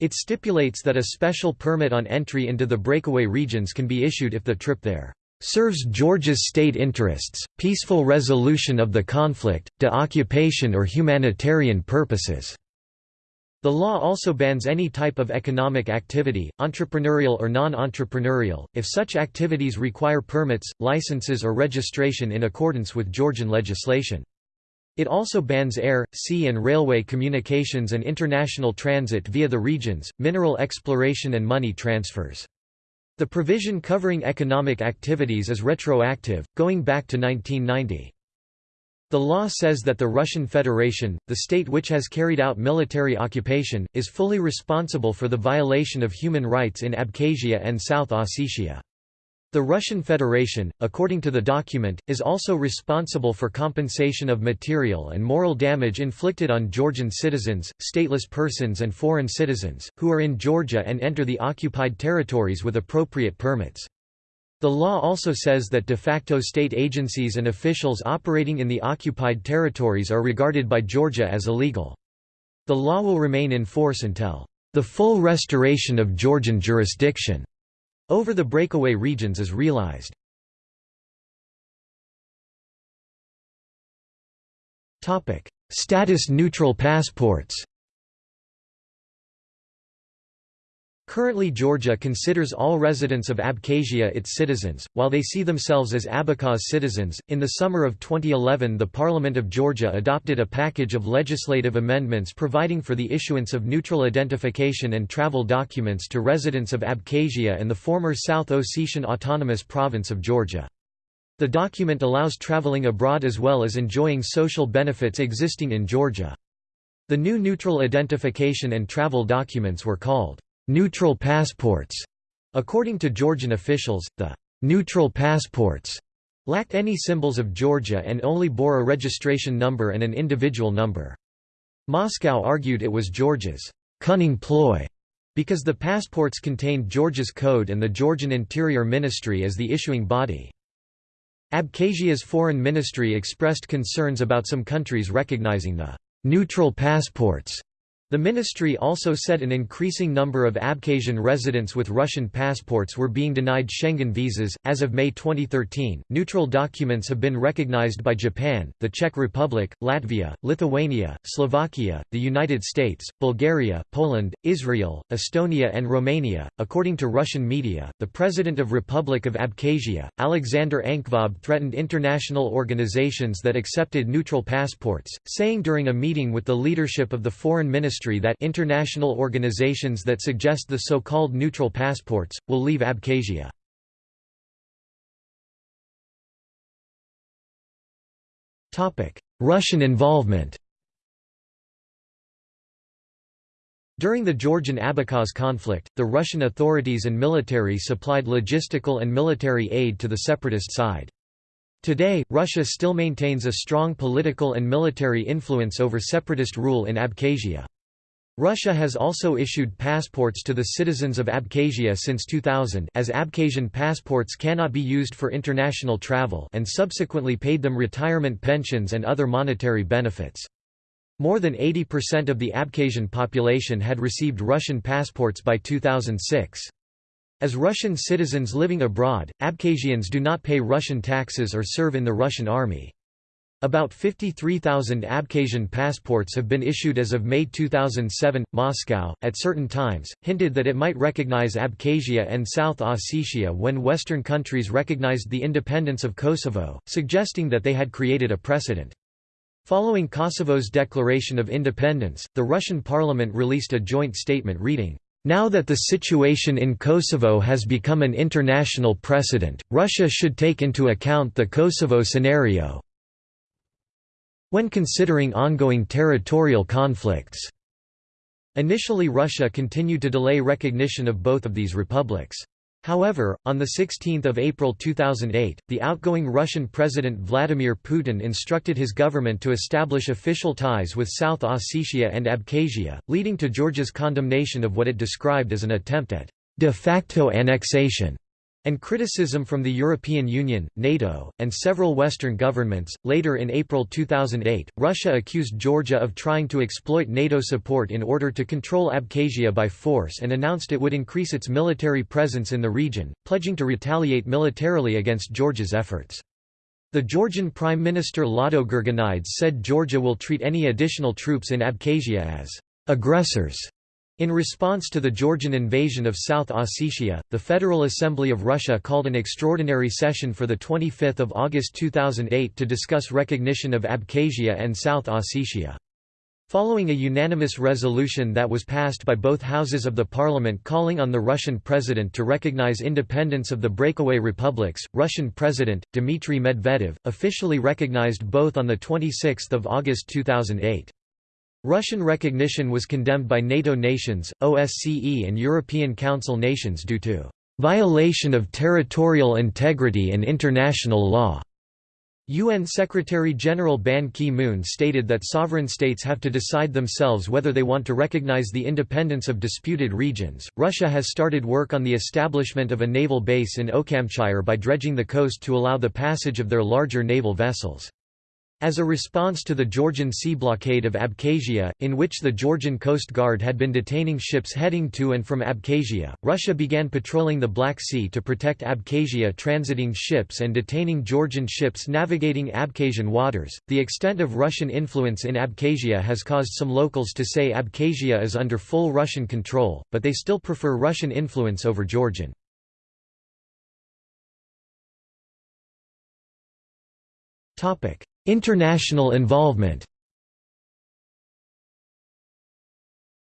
It stipulates that a special permit on entry into the breakaway regions can be issued if the trip there serves Georgia's state interests, peaceful resolution of the conflict, de-occupation or humanitarian purposes." The law also bans any type of economic activity, entrepreneurial or non-entrepreneurial, if such activities require permits, licenses or registration in accordance with Georgian legislation. It also bans air, sea and railway communications and international transit via the regions, mineral exploration and money transfers. The provision covering economic activities is retroactive, going back to 1990. The law says that the Russian Federation, the state which has carried out military occupation, is fully responsible for the violation of human rights in Abkhazia and South Ossetia. The Russian Federation, according to the document, is also responsible for compensation of material and moral damage inflicted on Georgian citizens, stateless persons and foreign citizens, who are in Georgia and enter the occupied territories with appropriate permits. The law also says that de facto state agencies and officials operating in the occupied territories are regarded by Georgia as illegal. The law will remain in force until the full restoration of Georgian jurisdiction over the breakaway regions is realized. Status neutral passports Currently Georgia considers all residents of Abkhazia its citizens, while they see themselves as Abkhaz citizens. In the summer of 2011 the Parliament of Georgia adopted a package of legislative amendments providing for the issuance of neutral identification and travel documents to residents of Abkhazia and the former South Ossetian Autonomous Province of Georgia. The document allows traveling abroad as well as enjoying social benefits existing in Georgia. The new neutral identification and travel documents were called neutral passports. According to Georgian officials, the neutral passports lacked any symbols of Georgia and only bore a registration number and an individual number. Moscow argued it was Georgia's cunning ploy because the passports contained Georgia's code and the Georgian Interior Ministry as the issuing body. Abkhazia's foreign ministry expressed concerns about some countries recognizing the neutral passports the ministry also said an increasing number of Abkhazian residents with Russian passports were being denied Schengen visas. As of May 2013, neutral documents have been recognized by Japan, the Czech Republic, Latvia, Lithuania, Slovakia, the United States, Bulgaria, Poland, Israel, Estonia, and Romania. According to Russian media, the president of Republic of Abkhazia, Alexander Ankvab, threatened international organizations that accepted neutral passports, saying during a meeting with the leadership of the foreign ministry that international organizations that suggest the so-called neutral passports, will leave Abkhazia. Russian involvement During the Georgian Abkhaz conflict, the Russian authorities and military supplied logistical and military aid to the separatist side. Today, Russia still maintains a strong political and military influence over separatist rule in Abkhazia. Russia has also issued passports to the citizens of Abkhazia since 2000 as Abkhazian passports cannot be used for international travel and subsequently paid them retirement pensions and other monetary benefits. More than 80% of the Abkhazian population had received Russian passports by 2006. As Russian citizens living abroad, Abkhazians do not pay Russian taxes or serve in the Russian army. About 53,000 Abkhazian passports have been issued as of May 2007. Moscow, at certain times, hinted that it might recognize Abkhazia and South Ossetia when Western countries recognized the independence of Kosovo, suggesting that they had created a precedent. Following Kosovo's declaration of independence, the Russian parliament released a joint statement reading, now that the situation in Kosovo has become an international precedent, Russia should take into account the Kosovo scenario, when considering ongoing territorial conflicts. Initially Russia continued to delay recognition of both of these republics. However, on 16 April 2008, the outgoing Russian President Vladimir Putin instructed his government to establish official ties with South Ossetia and Abkhazia, leading to Georgia's condemnation of what it described as an attempt at de facto annexation and criticism from the European Union, NATO, and several Western governments. Later in April 2008, Russia accused Georgia of trying to exploit NATO support in order to control Abkhazia by force and announced it would increase its military presence in the region, pledging to retaliate militarily against Georgia's efforts. The Georgian Prime Minister Lado Gurgenidze said Georgia will treat any additional troops in Abkhazia as aggressors in response to the Georgian invasion of South Ossetia, the Federal Assembly of Russia called an extraordinary session for 25 August 2008 to discuss recognition of Abkhazia and South Ossetia. Following a unanimous resolution that was passed by both houses of the parliament calling on the Russian president to recognize independence of the breakaway republics, Russian President, Dmitry Medvedev, officially recognized both on 26 August 2008. Russian recognition was condemned by NATO nations, OSCE and European Council nations due to violation of territorial integrity and international law. UN Secretary-General Ban Ki-moon stated that sovereign states have to decide themselves whether they want to recognize the independence of disputed regions. Russia has started work on the establishment of a naval base in Ochamchire by dredging the coast to allow the passage of their larger naval vessels. As a response to the Georgian sea blockade of Abkhazia, in which the Georgian Coast Guard had been detaining ships heading to and from Abkhazia, Russia began patrolling the Black Sea to protect Abkhazia transiting ships and detaining Georgian ships navigating Abkhazian waters. The extent of Russian influence in Abkhazia has caused some locals to say Abkhazia is under full Russian control, but they still prefer Russian influence over Georgian. Topic: International involvement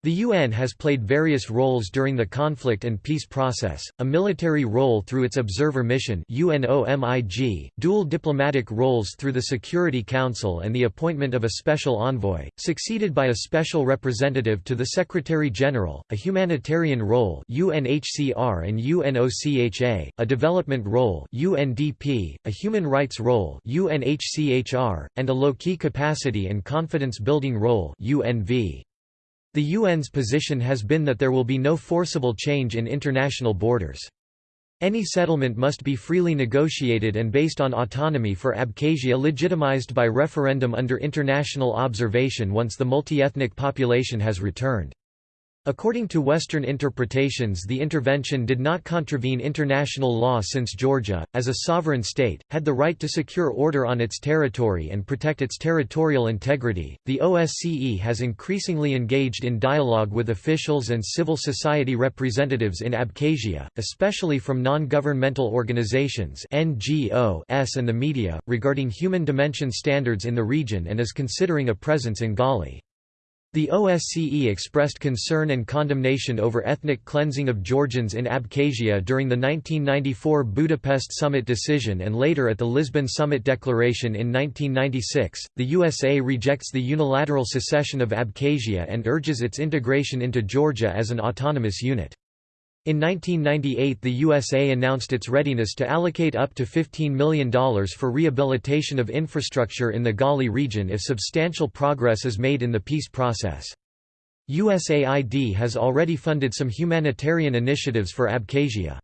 The UN has played various roles during the conflict and peace process, a military role through its observer mission UNOMIG, dual diplomatic roles through the Security Council and the appointment of a special envoy, succeeded by a special representative to the Secretary-General, a humanitarian role UNHCR and UNOCHA, a development role UNDP, a human rights role UNHCHR, and a low-key capacity and confidence-building role UNV. The UN's position has been that there will be no forcible change in international borders. Any settlement must be freely negotiated and based on autonomy for Abkhazia legitimized by referendum under international observation once the multi-ethnic population has returned. According to Western interpretations the intervention did not contravene international law since Georgia, as a sovereign state, had the right to secure order on its territory and protect its territorial integrity. The OSCE has increasingly engaged in dialogue with officials and civil society representatives in Abkhazia, especially from non-governmental organizations NGOs and the media, regarding human dimension standards in the region and is considering a presence in Gali. The OSCE expressed concern and condemnation over ethnic cleansing of Georgians in Abkhazia during the 1994 Budapest Summit decision and later at the Lisbon Summit Declaration in 1996. The USA rejects the unilateral secession of Abkhazia and urges its integration into Georgia as an autonomous unit. In 1998 the USA announced its readiness to allocate up to $15 million for rehabilitation of infrastructure in the Gali region if substantial progress is made in the peace process. USAID has already funded some humanitarian initiatives for Abkhazia.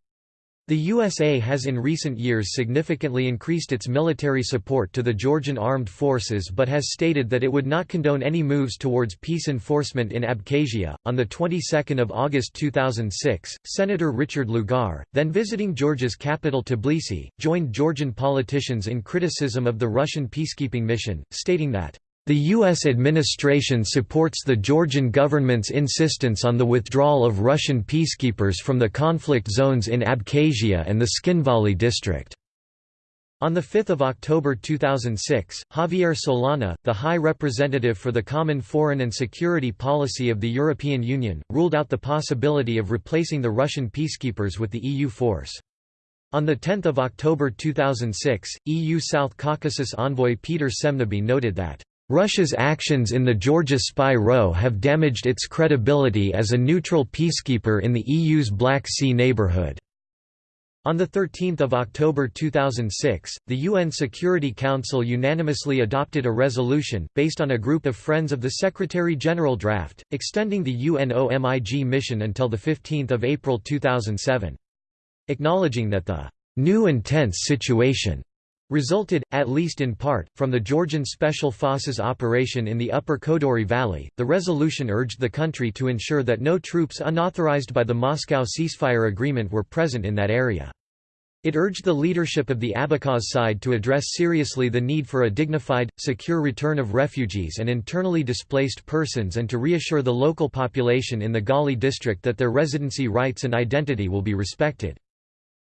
The USA has in recent years significantly increased its military support to the Georgian armed forces but has stated that it would not condone any moves towards peace enforcement in Abkhazia. On the 22nd of August 2006, Senator Richard Lugar, then visiting Georgia's capital Tbilisi, joined Georgian politicians in criticism of the Russian peacekeeping mission, stating that the U.S. administration supports the Georgian government's insistence on the withdrawal of Russian peacekeepers from the conflict zones in Abkhazia and the Tskhinvali district. On 5 October 2006, Javier Solana, the High Representative for the Common Foreign and Security Policy of the European Union, ruled out the possibility of replacing the Russian peacekeepers with the EU force. On 10 October 2006, EU South Caucasus envoy Peter Semneby noted that Russia's actions in the Georgia spy row have damaged its credibility as a neutral peacekeeper in the EU's Black Sea neighborhood. On 13 October 2006, the UN Security Council unanimously adopted a resolution, based on a group of Friends of the Secretary-General draft, extending the UNOMIG mission until 15 April 2007. Acknowledging that the new intense situation resulted, at least in part, from the Georgian Special Forces operation in the Upper Kodori Valley. The resolution urged the country to ensure that no troops unauthorized by the Moscow ceasefire agreement were present in that area. It urged the leadership of the Abkhaz side to address seriously the need for a dignified, secure return of refugees and internally displaced persons and to reassure the local population in the Gali district that their residency rights and identity will be respected.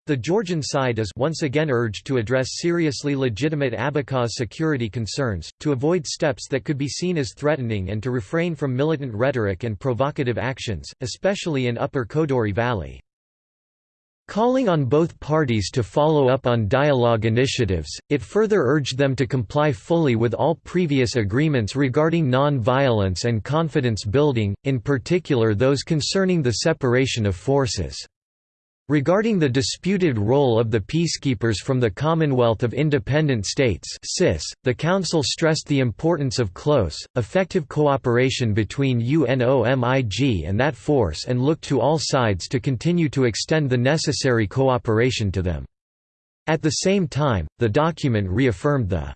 The Georgian side is once again urged to address seriously legitimate Abkhaz security concerns, to avoid steps that could be seen as threatening and to refrain from militant rhetoric and provocative actions, especially in Upper Kodori Valley. Calling on both parties to follow up on dialogue initiatives, it further urged them to comply fully with all previous agreements regarding non-violence and confidence building, in particular those concerning the separation of forces. Regarding the disputed role of the peacekeepers from the Commonwealth of Independent States the Council stressed the importance of close, effective cooperation between UNOMIG and that force and looked to all sides to continue to extend the necessary cooperation to them. At the same time, the document reaffirmed the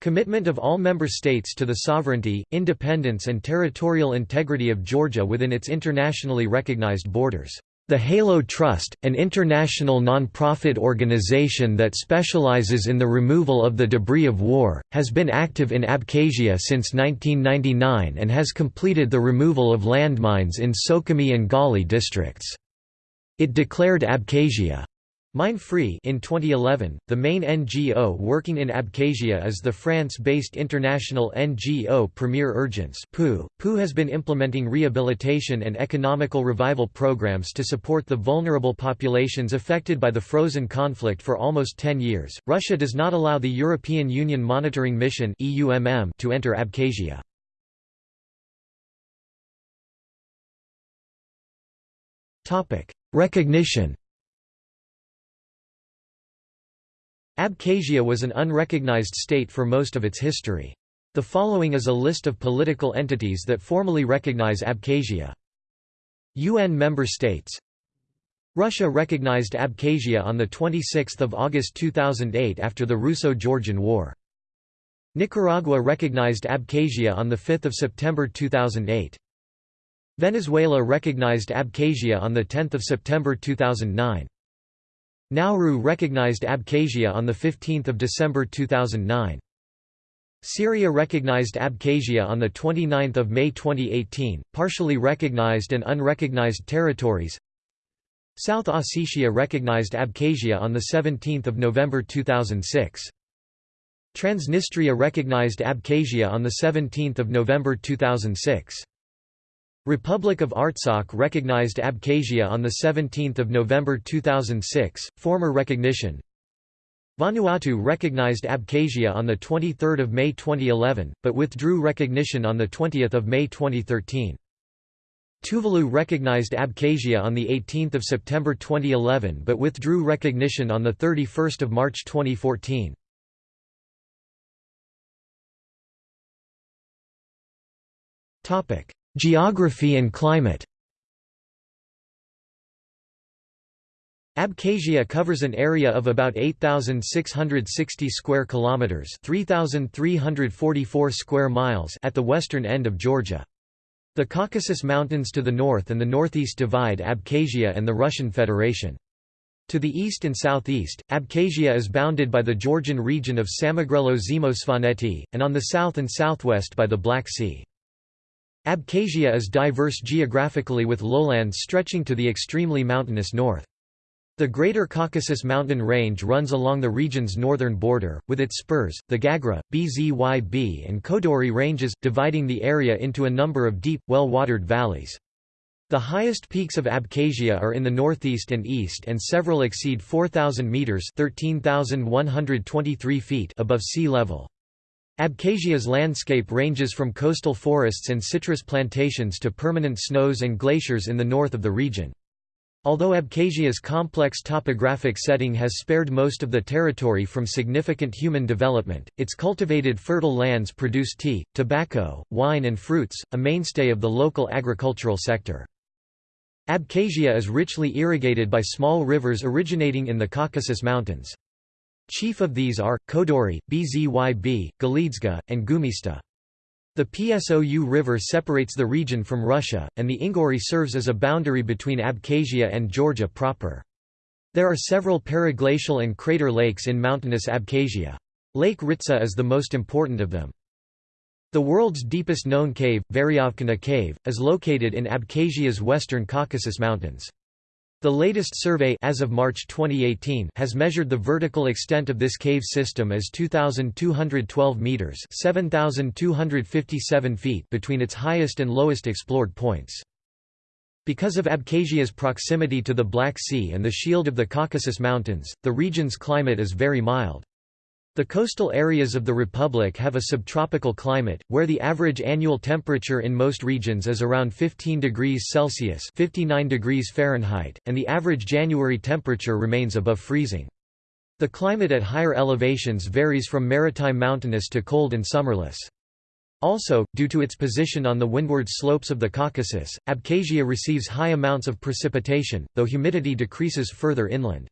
Commitment of all member states to the sovereignty, independence and territorial integrity of Georgia within its internationally recognized borders. The Halo Trust, an international non-profit organization that specializes in the removal of the debris of war, has been active in Abkhazia since 1999 and has completed the removal of landmines in Sukhumi and Gali districts. It declared Abkhazia Mine Free in 2011, the main NGO working in Abkhazia is the France-based international NGO Premier Urgence POU. POU has been implementing rehabilitation and economical revival programs to support the vulnerable populations affected by the frozen conflict for almost 10 years. Russia does not allow the European Union Monitoring Mission to enter Abkhazia. Topic: Recognition Abkhazia was an unrecognized state for most of its history. The following is a list of political entities that formally recognize Abkhazia. UN member states Russia recognized Abkhazia on 26 August 2008 after the Russo-Georgian War. Nicaragua recognized Abkhazia on 5 September 2008. Venezuela recognized Abkhazia on 10 September 2009. Nauru recognized Abkhazia on 15 December 2009. Syria recognized Abkhazia on 29 May 2018, partially recognized and unrecognized territories South Ossetia recognized Abkhazia on 17 November 2006. Transnistria recognized Abkhazia on 17 November 2006. Republic of Artsakh recognized Abkhazia on 17 November 2006, former recognition Vanuatu recognized Abkhazia on 23 May 2011, but withdrew recognition on 20 May 2013. Tuvalu recognized Abkhazia on 18 September 2011 but withdrew recognition on 31 March 2014. Geography and climate Abkhazia covers an area of about 8660 square kilometers, 3344 square miles at the western end of Georgia. The Caucasus Mountains to the north and the northeast divide Abkhazia and the Russian Federation. To the east and southeast, Abkhazia is bounded by the Georgian region of Samegrelo-Zemo-Svaneti, and on the south and southwest by the Black Sea. Abkhazia is diverse geographically with lowlands stretching to the extremely mountainous north. The Greater Caucasus mountain range runs along the region's northern border, with its spurs, the Gagra, Bzyb and Kodori ranges, dividing the area into a number of deep, well-watered valleys. The highest peaks of Abkhazia are in the northeast and east and several exceed 4,000 metres feet above sea level. Abkhazia's landscape ranges from coastal forests and citrus plantations to permanent snows and glaciers in the north of the region. Although Abkhazia's complex topographic setting has spared most of the territory from significant human development, its cultivated fertile lands produce tea, tobacco, wine and fruits, a mainstay of the local agricultural sector. Abkhazia is richly irrigated by small rivers originating in the Caucasus Mountains. Chief of these are, Kodori, Bzyb, Galidzga, and Gumista. The Psou River separates the region from Russia, and the Inguri serves as a boundary between Abkhazia and Georgia proper. There are several periglacial and crater lakes in mountainous Abkhazia. Lake Ritsa is the most important of them. The world's deepest known cave, Veryovkina Cave, is located in Abkhazia's western Caucasus Mountains. The latest survey as of March 2018 has measured the vertical extent of this cave system as 2212 meters, 7257 feet between its highest and lowest explored points. Because of Abkhazia's proximity to the Black Sea and the shield of the Caucasus Mountains, the region's climate is very mild. The coastal areas of the republic have a subtropical climate, where the average annual temperature in most regions is around 15 degrees Celsius 59 degrees Fahrenheit, and the average January temperature remains above freezing. The climate at higher elevations varies from maritime mountainous to cold and summerless. Also, due to its position on the windward slopes of the Caucasus, Abkhazia receives high amounts of precipitation, though humidity decreases further inland.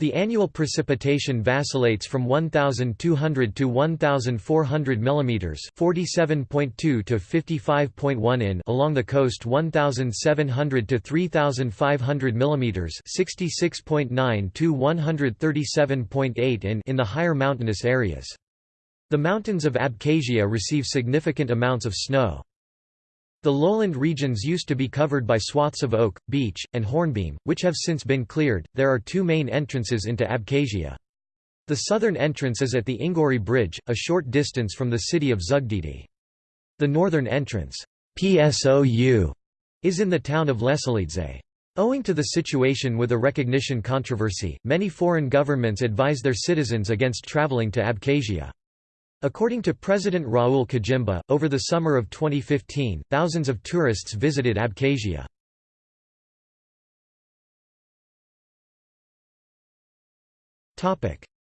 The annual precipitation vacillates from 1200 to 1400 mm, 47.2 to 55.1 in along the coast 1700 to 3500 mm, 66.9 to 137.8 in in the higher mountainous areas. The mountains of Abkhazia receive significant amounts of snow. The lowland regions used to be covered by swaths of oak, beech, and hornbeam, which have since been cleared. There are two main entrances into Abkhazia. The southern entrance is at the Inguri Bridge, a short distance from the city of Zugdidi. The northern entrance PSOU, is in the town of Leselidze. Owing to the situation with a recognition controversy, many foreign governments advise their citizens against traveling to Abkhazia. According to President Raul Khajimba, over the summer of 2015, thousands of tourists visited Abkhazia.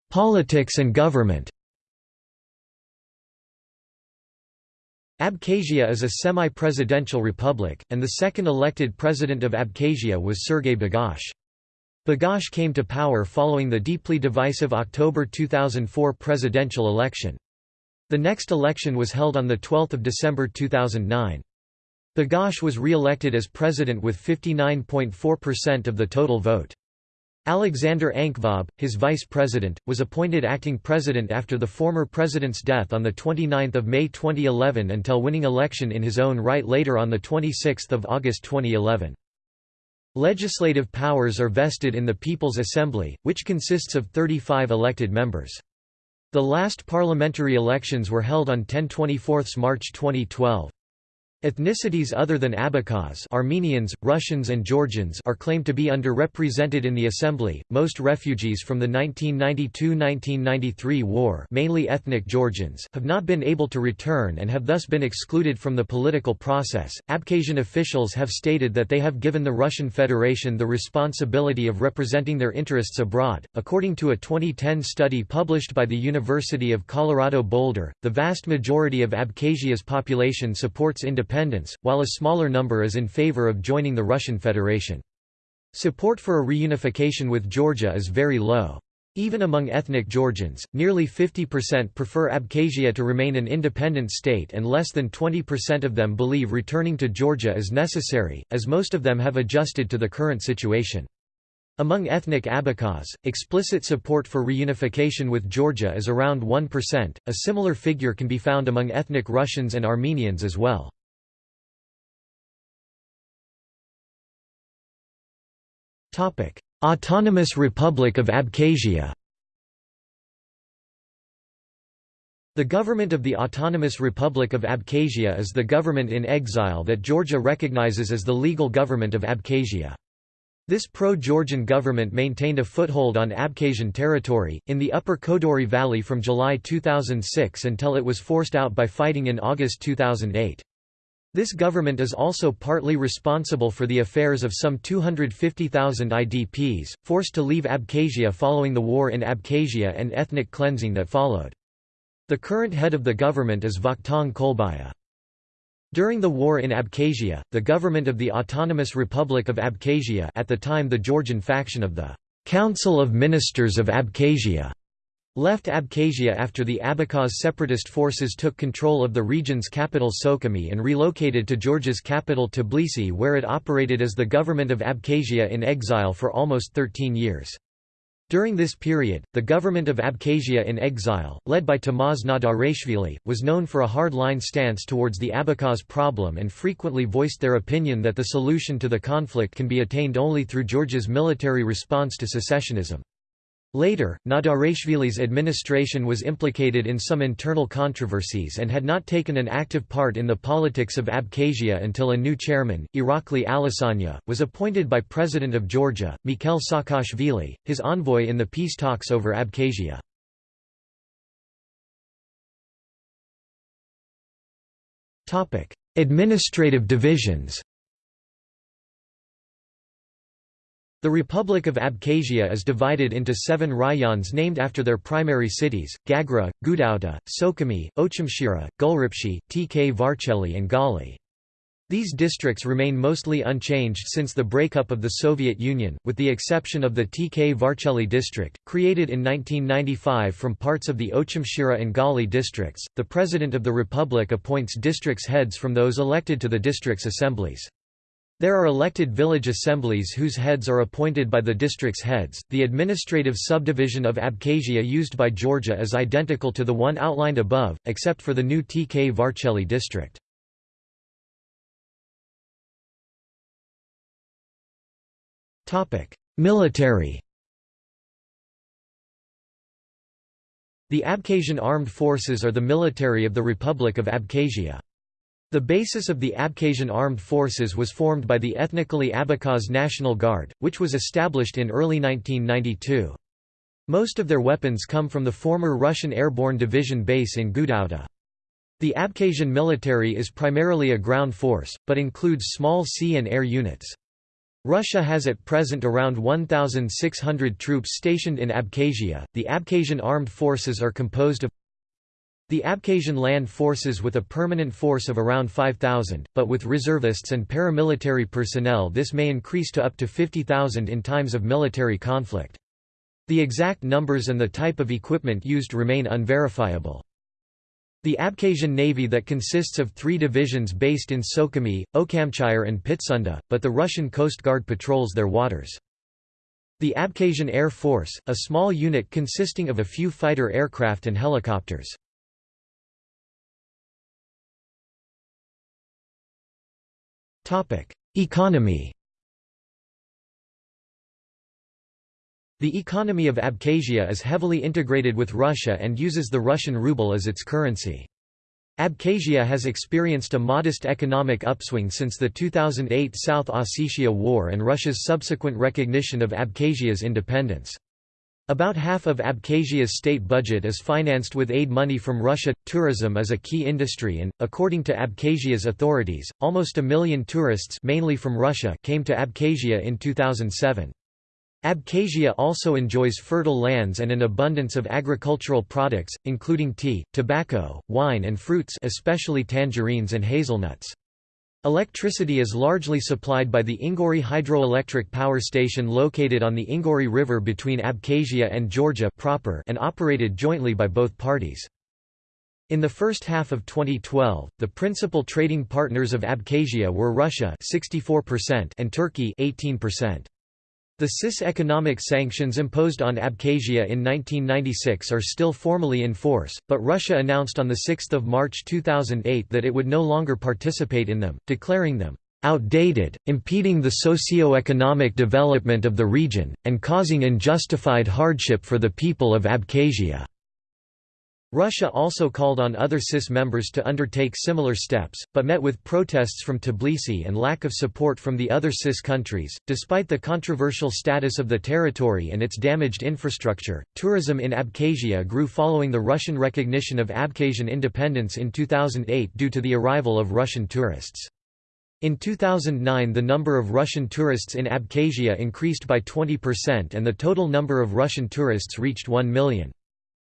Politics and government Abkhazia is a semi-presidential republic, and the second elected president of Abkhazia was Sergei Bagapsh. Bagapsh came to power following the deeply divisive October 2004 presidential election. The next election was held on 12 December 2009. Bagapsh was re-elected as president with 59.4% of the total vote. Alexander Ankvab, his vice president, was appointed acting president after the former president's death on 29 May 2011 until winning election in his own right later on 26 August 2011. Legislative powers are vested in the People's Assembly, which consists of 35 elected members. The last parliamentary elections were held on 10-24 March 2012. Ethnicities other than Abkhaz Armenians, Russians and Georgians are claimed to be underrepresented in the assembly. Most refugees from the 1992–1993 war, mainly ethnic Georgians, have not been able to return and have thus been excluded from the political process. Abkhazian officials have stated that they have given the Russian Federation the responsibility of representing their interests abroad. According to a 2010 study published by the University of Colorado Boulder, the vast majority of Abkhazia's population supports independence independence, while a smaller number is in favor of joining the Russian Federation. Support for a reunification with Georgia is very low. Even among ethnic Georgians, nearly 50% prefer Abkhazia to remain an independent state and less than 20% of them believe returning to Georgia is necessary, as most of them have adjusted to the current situation. Among ethnic Abkhaz, explicit support for reunification with Georgia is around 1%, a similar figure can be found among ethnic Russians and Armenians as well. Autonomous Republic of Abkhazia The government of the Autonomous Republic of Abkhazia is the government in exile that Georgia recognizes as the legal government of Abkhazia. This pro-Georgian government maintained a foothold on Abkhazian territory, in the upper Kodori Valley from July 2006 until it was forced out by fighting in August 2008. This government is also partly responsible for the affairs of some 250,000 IDPs, forced to leave Abkhazia following the war in Abkhazia and ethnic cleansing that followed. The current head of the government is Vakhtang Kolbaya. During the war in Abkhazia, the government of the Autonomous Republic of Abkhazia at the time the Georgian faction of the Council of Ministers of Abkhazia left Abkhazia after the Abkhaz separatist forces took control of the region's capital Sukhumi and relocated to Georgia's capital Tbilisi where it operated as the government of Abkhazia in exile for almost 13 years. During this period, the government of Abkhazia in exile, led by Tamaz Nadarashvili, was known for a hard-line stance towards the Abkhaz problem and frequently voiced their opinion that the solution to the conflict can be attained only through Georgia's military response to secessionism. Later, Nadarashvili's administration was implicated in some internal controversies and had not taken an active part in the politics of Abkhazia until a new chairman, Irakli Alasania, was appointed by President of Georgia, Mikhail Saakashvili, his envoy in the peace talks over Abkhazia. Administrative divisions The Republic of Abkhazia is divided into seven rayons named after their primary cities, Gagra, Gudauta, Sukhumi, Ochamchira, Gulripshi, Tkvarcheli and Gali. These districts remain mostly unchanged since the breakup of the Soviet Union, with the exception of the Tkvarcheli district, created in 1995 from parts of the Ochamchira and Gali districts. The President of the Republic appoints districts heads from those elected to the districts' assemblies. There are elected village assemblies whose heads are appointed by the district's heads. The administrative subdivision of Abkhazia used by Georgia is identical to the one outlined above, except for the new Tkvarcheli district. Military The Abkhazian Armed Forces are the military of the Republic of Abkhazia. The basis of the Abkhazian Armed Forces was formed by the ethnically Abkhaz National Guard, which was established in early 1992. Most of their weapons come from the former Russian Airborne Division base in Gudauta. The Abkhazian military is primarily a ground force, but includes small sea and air units. Russia has at present around 1,600 troops stationed in Abkhazia. The Abkhazian armed forces are composed of the Abkhazian land forces with a permanent force of around 5,000, but with reservists and paramilitary personnel this may increase to up to 50,000 in times of military conflict. The exact numbers and the type of equipment used remain unverifiable. The Abkhazian Navy that consists of three divisions based in Sukhumi, Ochamchire and Pitsunda, but the Russian Coast Guard patrols their waters. The Abkhazian Air Force, a small unit consisting of a few fighter aircraft and helicopters. Economy The economy of Abkhazia is heavily integrated with Russia and uses the Russian ruble as its currency. Abkhazia has experienced a modest economic upswing since the 2008 South Ossetia War and Russia's subsequent recognition of Abkhazia's independence. About half of Abkhazia's state budget is financed with aid money from Russia. Tourism is a key industry and, according to Abkhazia's authorities, almost a million tourists mainly from Russia came to Abkhazia in 2007. Abkhazia also enjoys fertile lands and an abundance of agricultural products, including tea, tobacco, wine and fruits especially tangerines and hazelnuts. Electricity is largely supplied by the Inguri hydroelectric power station located on the Inguri River between Abkhazia and Georgia proper and operated jointly by both parties. In the first half of 2012, the principal trading partners of Abkhazia were Russia 64% and Turkey 18%. The CIS economic sanctions imposed on Abkhazia in 1996 are still formally in force, but Russia announced on 6 March 2008 that it would no longer participate in them, declaring them outdated, impeding the socio-economic development of the region, and causing unjustified hardship for the people of Abkhazia. Russia also called on other CIS members to undertake similar steps, but met with protests from Tbilisi and lack of support from the other CIS countries. Despite the controversial status of the territory and its damaged infrastructure, tourism in Abkhazia grew following the Russian recognition of Abkhazian independence in 2008 due to the arrival of Russian tourists. In 2009 the number of Russian tourists in Abkhazia increased by 20% and the total number of Russian tourists reached 1 million.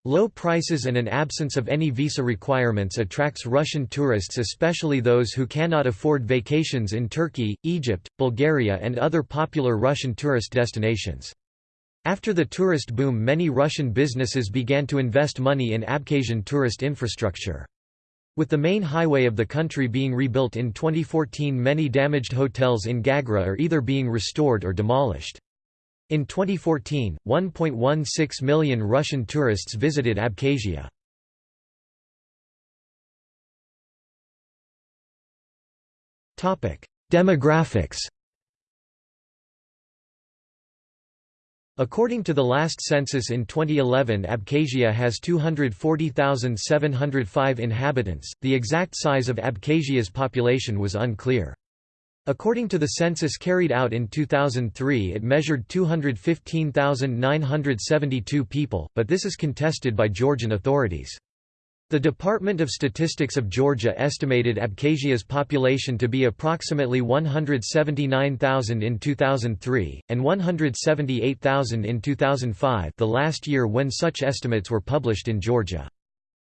Low prices and an absence of any visa requirements attracts Russian tourists especially those who cannot afford vacations in Turkey, Egypt, Bulgaria and other popular Russian tourist destinations. After the tourist boom many Russian businesses began to invest money in Abkhazian tourist infrastructure. With the main highway of the country being rebuilt in 2014 many damaged hotels in Gagra are either being restored or demolished. In 2014, 1.16 million Russian tourists visited Abkhazia. Demographics According to the last census in 2011 Abkhazia has 240,705 inhabitants, the exact size of Abkhazia's population was unclear. According to the census carried out in 2003 it measured 215,972 people, but this is contested by Georgian authorities. The Department of Statistics of Georgia estimated Abkhazia's population to be approximately 179,000 in 2003, and 178,000 in 2005 the last year when such estimates were published in Georgia.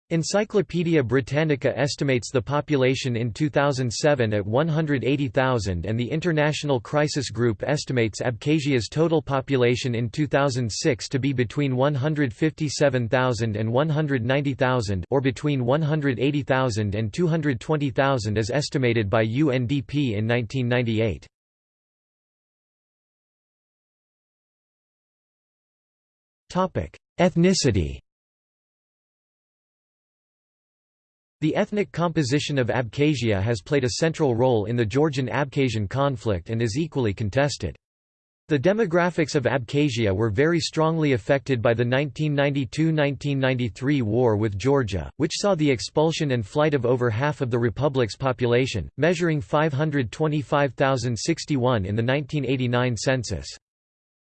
Encyclopædia Britannica estimates the population in 2007 at 180,000 and the International Crisis Group estimates Abkhazia's total population in 2006 to be between 157,000 and 190,000 or between 180,000 and 220,000 as estimated by UNDP in 1998. Ethnicity The ethnic composition of Abkhazia has played a central role in the Georgian-Abkhazian conflict and is equally contested. The demographics of Abkhazia were very strongly affected by the 1992–1993 war with Georgia, which saw the expulsion and flight of over half of the republic's population, measuring 525,061 in the 1989 census.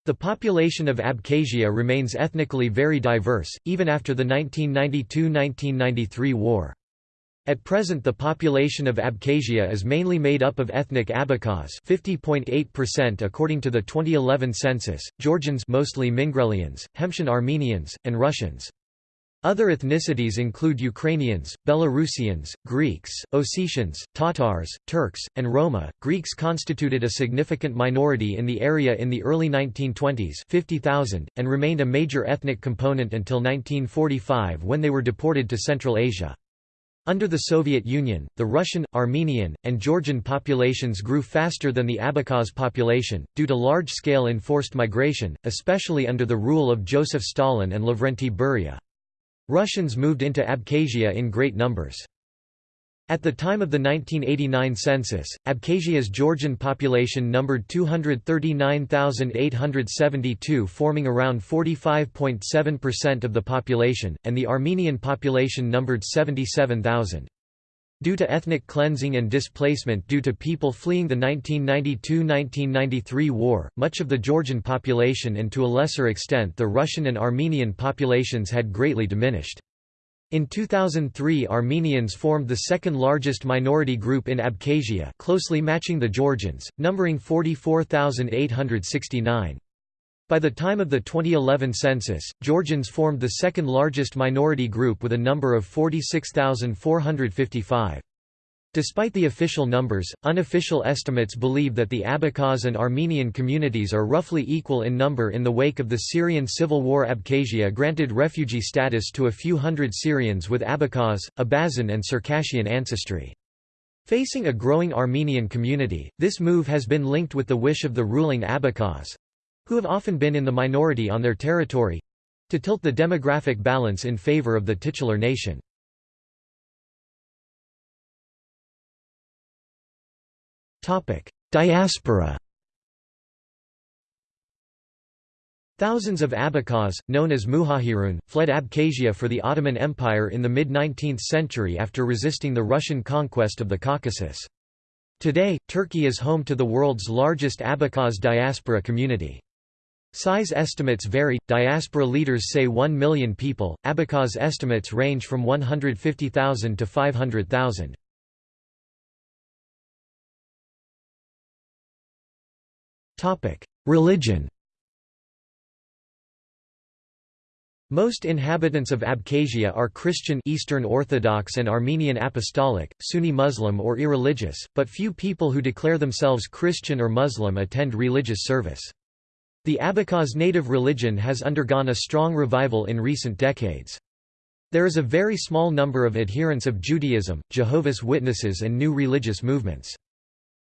The population of Abkhazia remains ethnically very diverse, even after the 1992–1993 war. At present the population of Abkhazia is mainly made up of ethnic Abkhaz 50.8% according to the 2011 census, Georgians mostly Mingrelians, Hemshan Armenians, and Russians. Other ethnicities include Ukrainians, Belarusians, Greeks, Ossetians, Tatars, Turks, and Roma. Greeks constituted a significant minority in the area in the early 1920s 50,000, and remained a major ethnic component until 1945 when they were deported to Central Asia. Under the Soviet Union, the Russian, Armenian, and Georgian populations grew faster than the Abkhaz population, due to large-scale enforced migration, especially under the rule of Joseph Stalin and Lavrenti Beria. Russians moved into Abkhazia in great numbers. At the time of the 1989 census, Abkhazia's Georgian population numbered 239,872 forming around 45.7% of the population, and the Armenian population numbered 77,000. Due to ethnic cleansing and displacement due to people fleeing the 1992–1993 war, much of the Georgian population and to a lesser extent the Russian and Armenian populations had greatly diminished. In 2003 Armenians formed the second largest minority group in Abkhazia closely matching the Georgians, numbering 44,869. By the time of the 2011 census, Georgians formed the second largest minority group with a number of 46,455. Despite the official numbers, unofficial estimates believe that the Abkhaz and Armenian communities are roughly equal in number in the wake of the Syrian civil war Abkhazia granted refugee status to a few hundred Syrians with Abkhaz, Abazin and Circassian ancestry. Facing a growing Armenian community, this move has been linked with the wish of the ruling Abkhaz—who have often been in the minority on their territory—to tilt the demographic balance in favor of the titular nation. Diaspora Thousands of Abkhaz, known as Muhajirun, fled Abkhazia for the Ottoman Empire in the mid-19th century after resisting the Russian conquest of the Caucasus. Today, Turkey is home to the world's largest Abkhaz diaspora community. Size estimates vary, diaspora leaders say 1 million people, Abkhaz estimates range from 150,000 to 500,000. Religion Most inhabitants of Abkhazia are Christian Eastern Orthodox and Armenian Apostolic, Sunni Muslim or irreligious, but few people who declare themselves Christian or Muslim attend religious service. The Abkhaz native religion has undergone a strong revival in recent decades. There is a very small number of adherents of Judaism, Jehovah's Witnesses and new religious movements.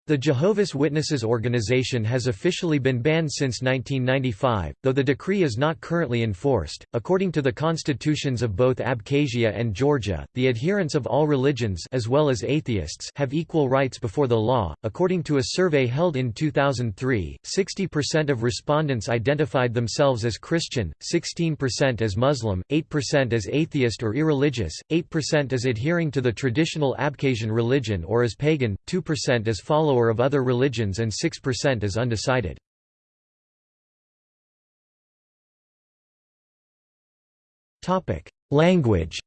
The Jehovah's Witnesses organization has officially been banned since 1995, though the decree is not currently enforced. According to the constitutions of both Abkhazia and Georgia, the adherents of all religions as well as atheists have equal rights before the law. According to a survey held in 2003, 60% of respondents identified themselves as Christian, 16% as Muslim, 8% as atheist or irreligious, 8% as adhering to the traditional Abkhazian religion or as pagan, 2% as follower follower of other religions and 6% is undecided. Language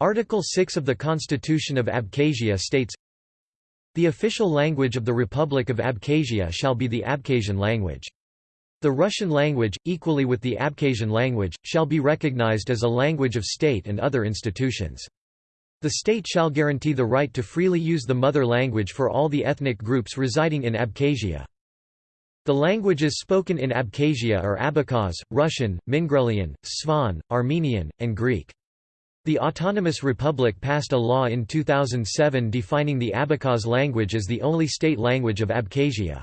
Article 6 of the Constitution of Abkhazia states, The official language of the Republic of Abkhazia shall be the Abkhazian language. The Russian language, equally with the Abkhazian language, shall be recognized as a language of state and other institutions. The state shall guarantee the right to freely use the mother language for all the ethnic groups residing in Abkhazia. The languages spoken in Abkhazia are Abkhaz, Russian, Mingrelian, Svan, Armenian, and Greek. The Autonomous Republic passed a law in 2007 defining the Abkhaz language as the only state language of Abkhazia.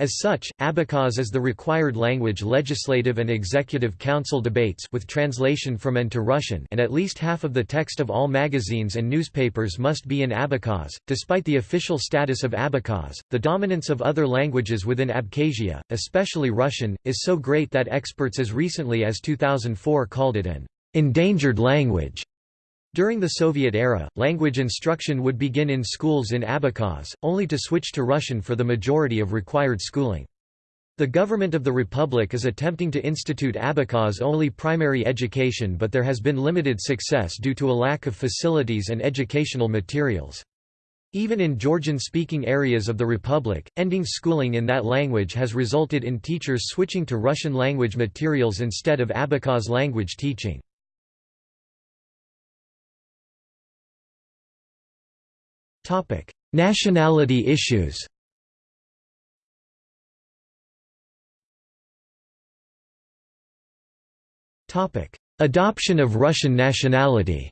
As such, Abkhaz is the required language legislative and executive council debates with translation from and to Russian and at least half of the text of all magazines and newspapers must be in Abkhaz. Despite the official status of Abkhaz, the dominance of other languages within Abkhazia, especially Russian, is so great that experts as recently as 2004 called it an endangered language. During the Soviet era, language instruction would begin in schools in Abkhaz, only to switch to Russian for the majority of required schooling. The government of the republic is attempting to institute Abkhaz-only primary education but there has been limited success due to a lack of facilities and educational materials. Even in Georgian-speaking areas of the republic, ending schooling in that language has resulted in teachers switching to Russian language materials instead of Abkhaz language teaching. Nationality issues Adoption of Russian nationality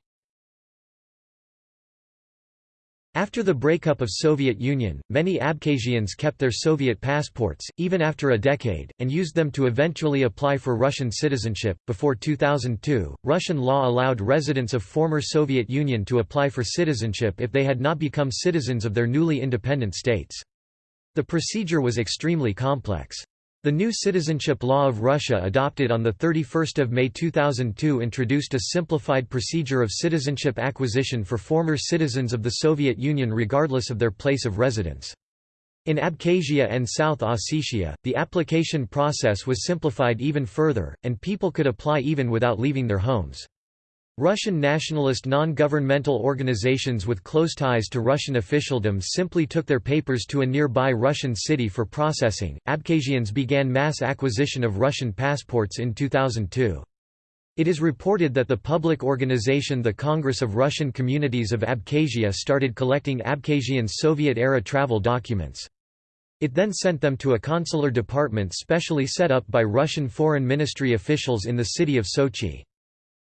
After the breakup of Soviet Union, many Abkhazians kept their Soviet passports, even after a decade, and used them to eventually apply for Russian citizenship. Before 2002, Russian law allowed residents of former Soviet Union to apply for citizenship if they had not become citizens of their newly independent states. The procedure was extremely complex. The new citizenship law of Russia adopted on 31 May 2002 introduced a simplified procedure of citizenship acquisition for former citizens of the Soviet Union regardless of their place of residence. In Abkhazia and South Ossetia, the application process was simplified even further, and people could apply even without leaving their homes. Russian nationalist non-governmental organizations with close ties to Russian officialdom simply took their papers to a nearby Russian city for processing. Abkhazians began mass acquisition of Russian passports in 2002. It is reported that the public organization the Congress of Russian Communities of Abkhazia started collecting Abkhazian Soviet-era travel documents. It then sent them to a consular department specially set up by Russian foreign ministry officials in the city of Sochi.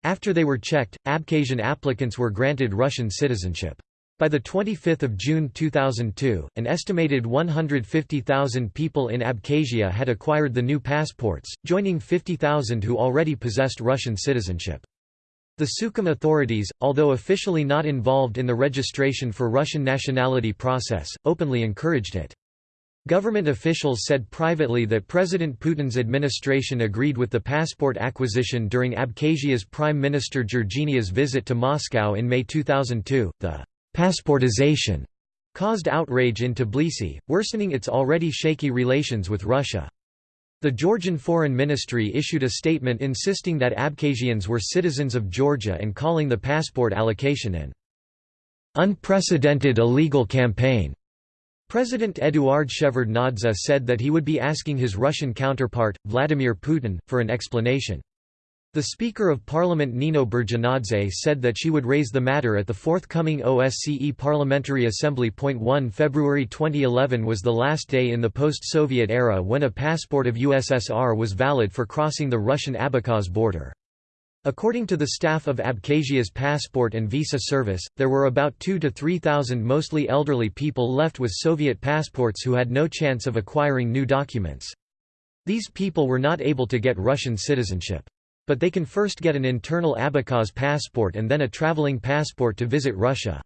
After they were checked, Abkhazian applicants were granted Russian citizenship. By 25 June 2002, an estimated 150,000 people in Abkhazia had acquired the new passports, joining 50,000 who already possessed Russian citizenship. The Sukhum authorities, although officially not involved in the registration for Russian nationality process, openly encouraged it. Government officials said privately that President Putin's administration agreed with the passport acquisition during Abkhazia's Prime Minister Georginia's visit to Moscow in May 2002. The passportization caused outrage in Tbilisi, worsening its already shaky relations with Russia. The Georgian Foreign Ministry issued a statement insisting that Abkhazians were citizens of Georgia and calling the passport allocation an unprecedented illegal campaign. President Eduard Shevardnadze said that he would be asking his Russian counterpart, Vladimir Putin, for an explanation. The Speaker of Parliament Nino Burjanadze said that she would raise the matter at the forthcoming OSCE Parliamentary Assembly. 1 February 2011 was the last day in the post-Soviet era when a passport of USSR was valid for crossing the Russian-Abkhaz border. According to the staff of Abkhazia's passport and visa service, there were about 2 to 3,000 mostly elderly people left with Soviet passports who had no chance of acquiring new documents. These people were not able to get Russian citizenship. But they can first get an internal Abkhaz passport and then a traveling passport to visit Russia.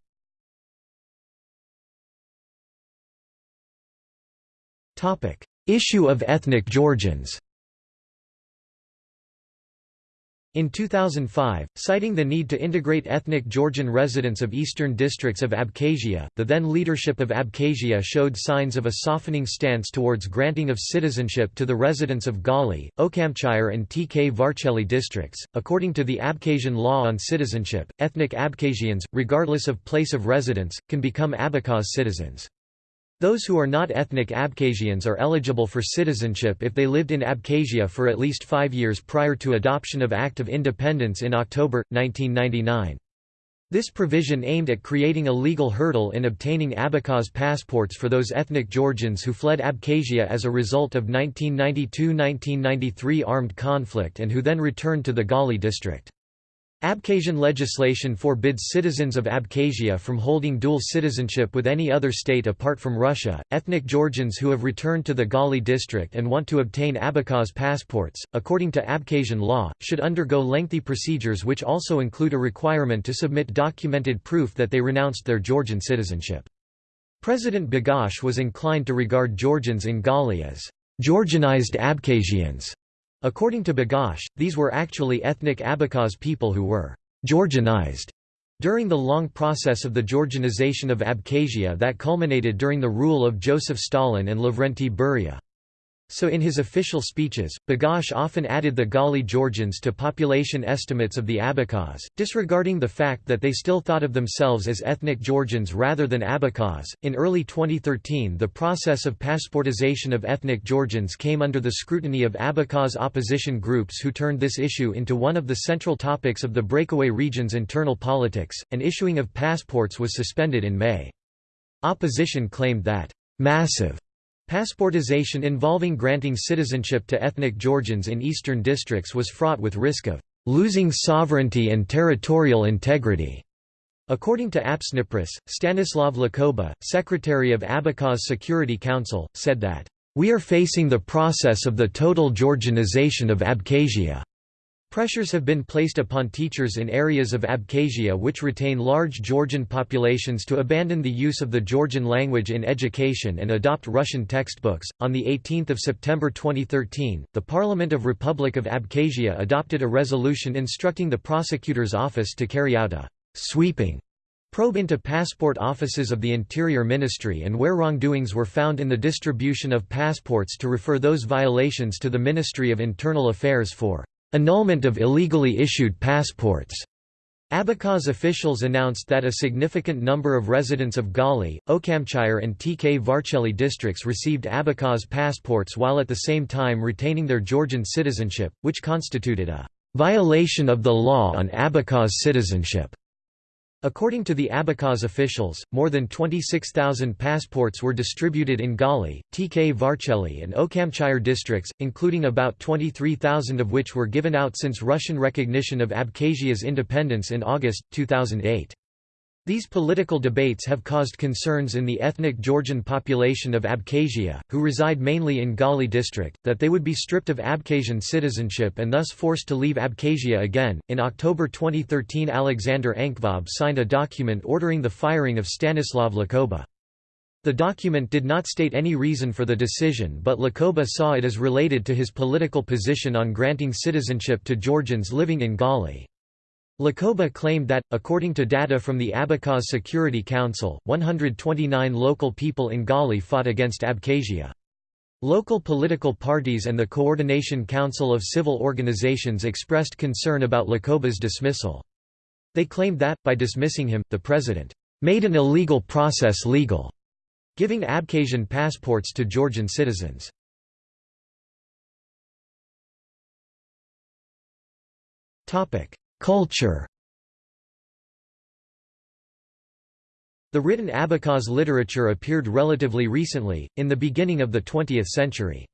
Issue of ethnic Georgians In 2005, citing the need to integrate ethnic Georgian residents of eastern districts of Abkhazia, the then leadership of Abkhazia showed signs of a softening stance towards granting of citizenship to the residents of Gali, Ochamchire, and Tkvarcheli districts. According to the Abkhazian law on citizenship, ethnic Abkhazians, regardless of place of residence, can become Abkhaz citizens. Those who are not ethnic Abkhazians are eligible for citizenship if they lived in Abkhazia for at least five years prior to adoption of Act of Independence in October, 1999. This provision aimed at creating a legal hurdle in obtaining Abkhaz passports for those ethnic Georgians who fled Abkhazia as a result of 1992–1993 armed conflict and who then returned to the Gali district. Abkhazian legislation forbids citizens of Abkhazia from holding dual citizenship with any other state apart from Russia. Ethnic Georgians who have returned to the Gali district and want to obtain Abkhaz passports, according to Abkhazian law, should undergo lengthy procedures which also include a requirement to submit documented proof that they renounced their Georgian citizenship. President Bagapsh was inclined to regard Georgians in Gali as Georgianized Abkhazians According to Bagapsh, these were actually ethnic Abkhaz people who were «Georgianized» during the long process of the Georgianization of Abkhazia that culminated during the rule of Joseph Stalin and Lavrenti Beria. So in his official speeches, Bagapsh often added the Gali Georgians to population estimates of the Abkhaz, disregarding the fact that they still thought of themselves as ethnic Georgians rather than Abkhaz. In early 2013, the process of passportization of ethnic Georgians came under the scrutiny of Abkhaz opposition groups who turned this issue into one of the central topics of the breakaway region's internal politics, and issuing of passports was suspended in May. Opposition claimed that massive Passportization involving granting citizenship to ethnic Georgians in eastern districts was fraught with risk of losing sovereignty and territorial integrity. According to Apsnypress, Stanislav Lakoba, secretary of Abkhaz Security Council, said that, "...we are facing the process of the total Georgianization of Abkhazia." Pressures have been placed upon teachers in areas of Abkhazia which retain large Georgian populations to abandon the use of the Georgian language in education and adopt Russian textbooks. On the 18th of September 2013, the Parliament of Republic of Abkhazia adopted a resolution instructing the prosecutor's office to carry out a sweeping probe into passport offices of the Interior Ministry and where wrongdoings were found in the distribution of passports to refer those violations to the Ministry of Internal Affairs for annulment of illegally issued passports. Abkhaz officials announced that a significant number of residents of Gali, Ochamchire and Tkvarcheli districts received Abkhaz passports while at the same time retaining their Georgian citizenship, which constituted a violation of the law on Abkhaz citizenship. According to the Abkhaz officials, more than 26,000 passports were distributed in Gali, Tkvarcheli and Ochamchire districts, including about 23,000 of which were given out since Russian recognition of Abkhazia's independence in August, 2008. These political debates have caused concerns in the ethnic Georgian population of Abkhazia, who reside mainly in Gali district, that they would be stripped of Abkhazian citizenship and thus forced to leave Abkhazia again. In October 2013, Alexander Ankvab signed a document ordering the firing of Stanislav Lakoba. The document did not state any reason for the decision but Lakoba saw it as related to his political position on granting citizenship to Georgians living in Gali. Lakoba claimed that, according to data from the Abkhaz Security Council, 129 local people in Gali fought against Abkhazia. Local political parties and the Coordination Council of Civil Organizations expressed concern about Lakoba's dismissal. They claimed that, by dismissing him, the president made an illegal process legal, giving Abkhazian passports to Georgian citizens. Culture The written Abkhaz literature appeared relatively recently, in the beginning of the 20th century.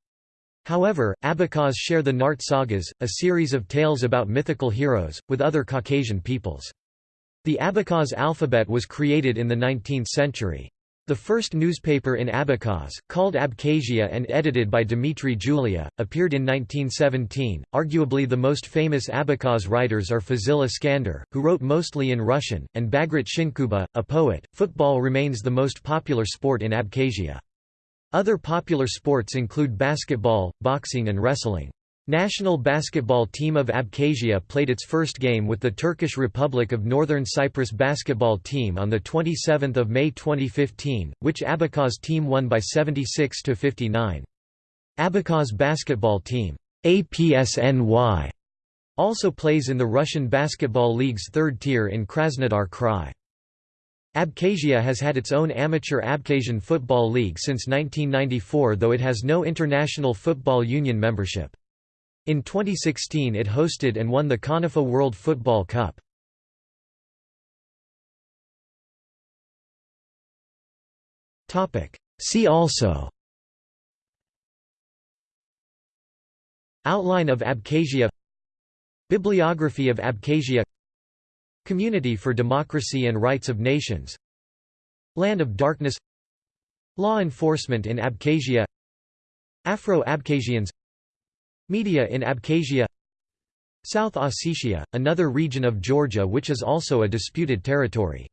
However, Abkhaz share the Nart sagas, a series of tales about mythical heroes, with other Caucasian peoples. The Abkhaz alphabet was created in the 19th century. The first newspaper in Abkhaz, called Abkhazia and edited by Dmitry Gulia, appeared in 1917. Arguably the most famous Abkhaz writers are Fazil Iskander, who wrote mostly in Russian, and Bagrat Shinkuba, a poet. Football remains the most popular sport in Abkhazia. Other popular sports include basketball, boxing and wrestling. National basketball team of Abkhazia played its first game with the Turkish Republic of Northern Cyprus basketball team on 27 May 2015, which Abkhaz team won by 76–59. Abkhaz basketball team APSNY also plays in the Russian Basketball League's third tier in Krasnodar Krai. Abkhazia has had its own amateur Abkhazian Football League since 1994 though it has no International Football Union membership. In 2016 it hosted and won the CONIFA World Football Cup. See also Outline of Abkhazia Bibliography of Abkhazia Community for Democracy and Rights of Nations Land of Darkness Law enforcement in Abkhazia Afro-Abkhazians Media in Abkhazia. South Ossetia, another region of Georgia which is also a disputed territory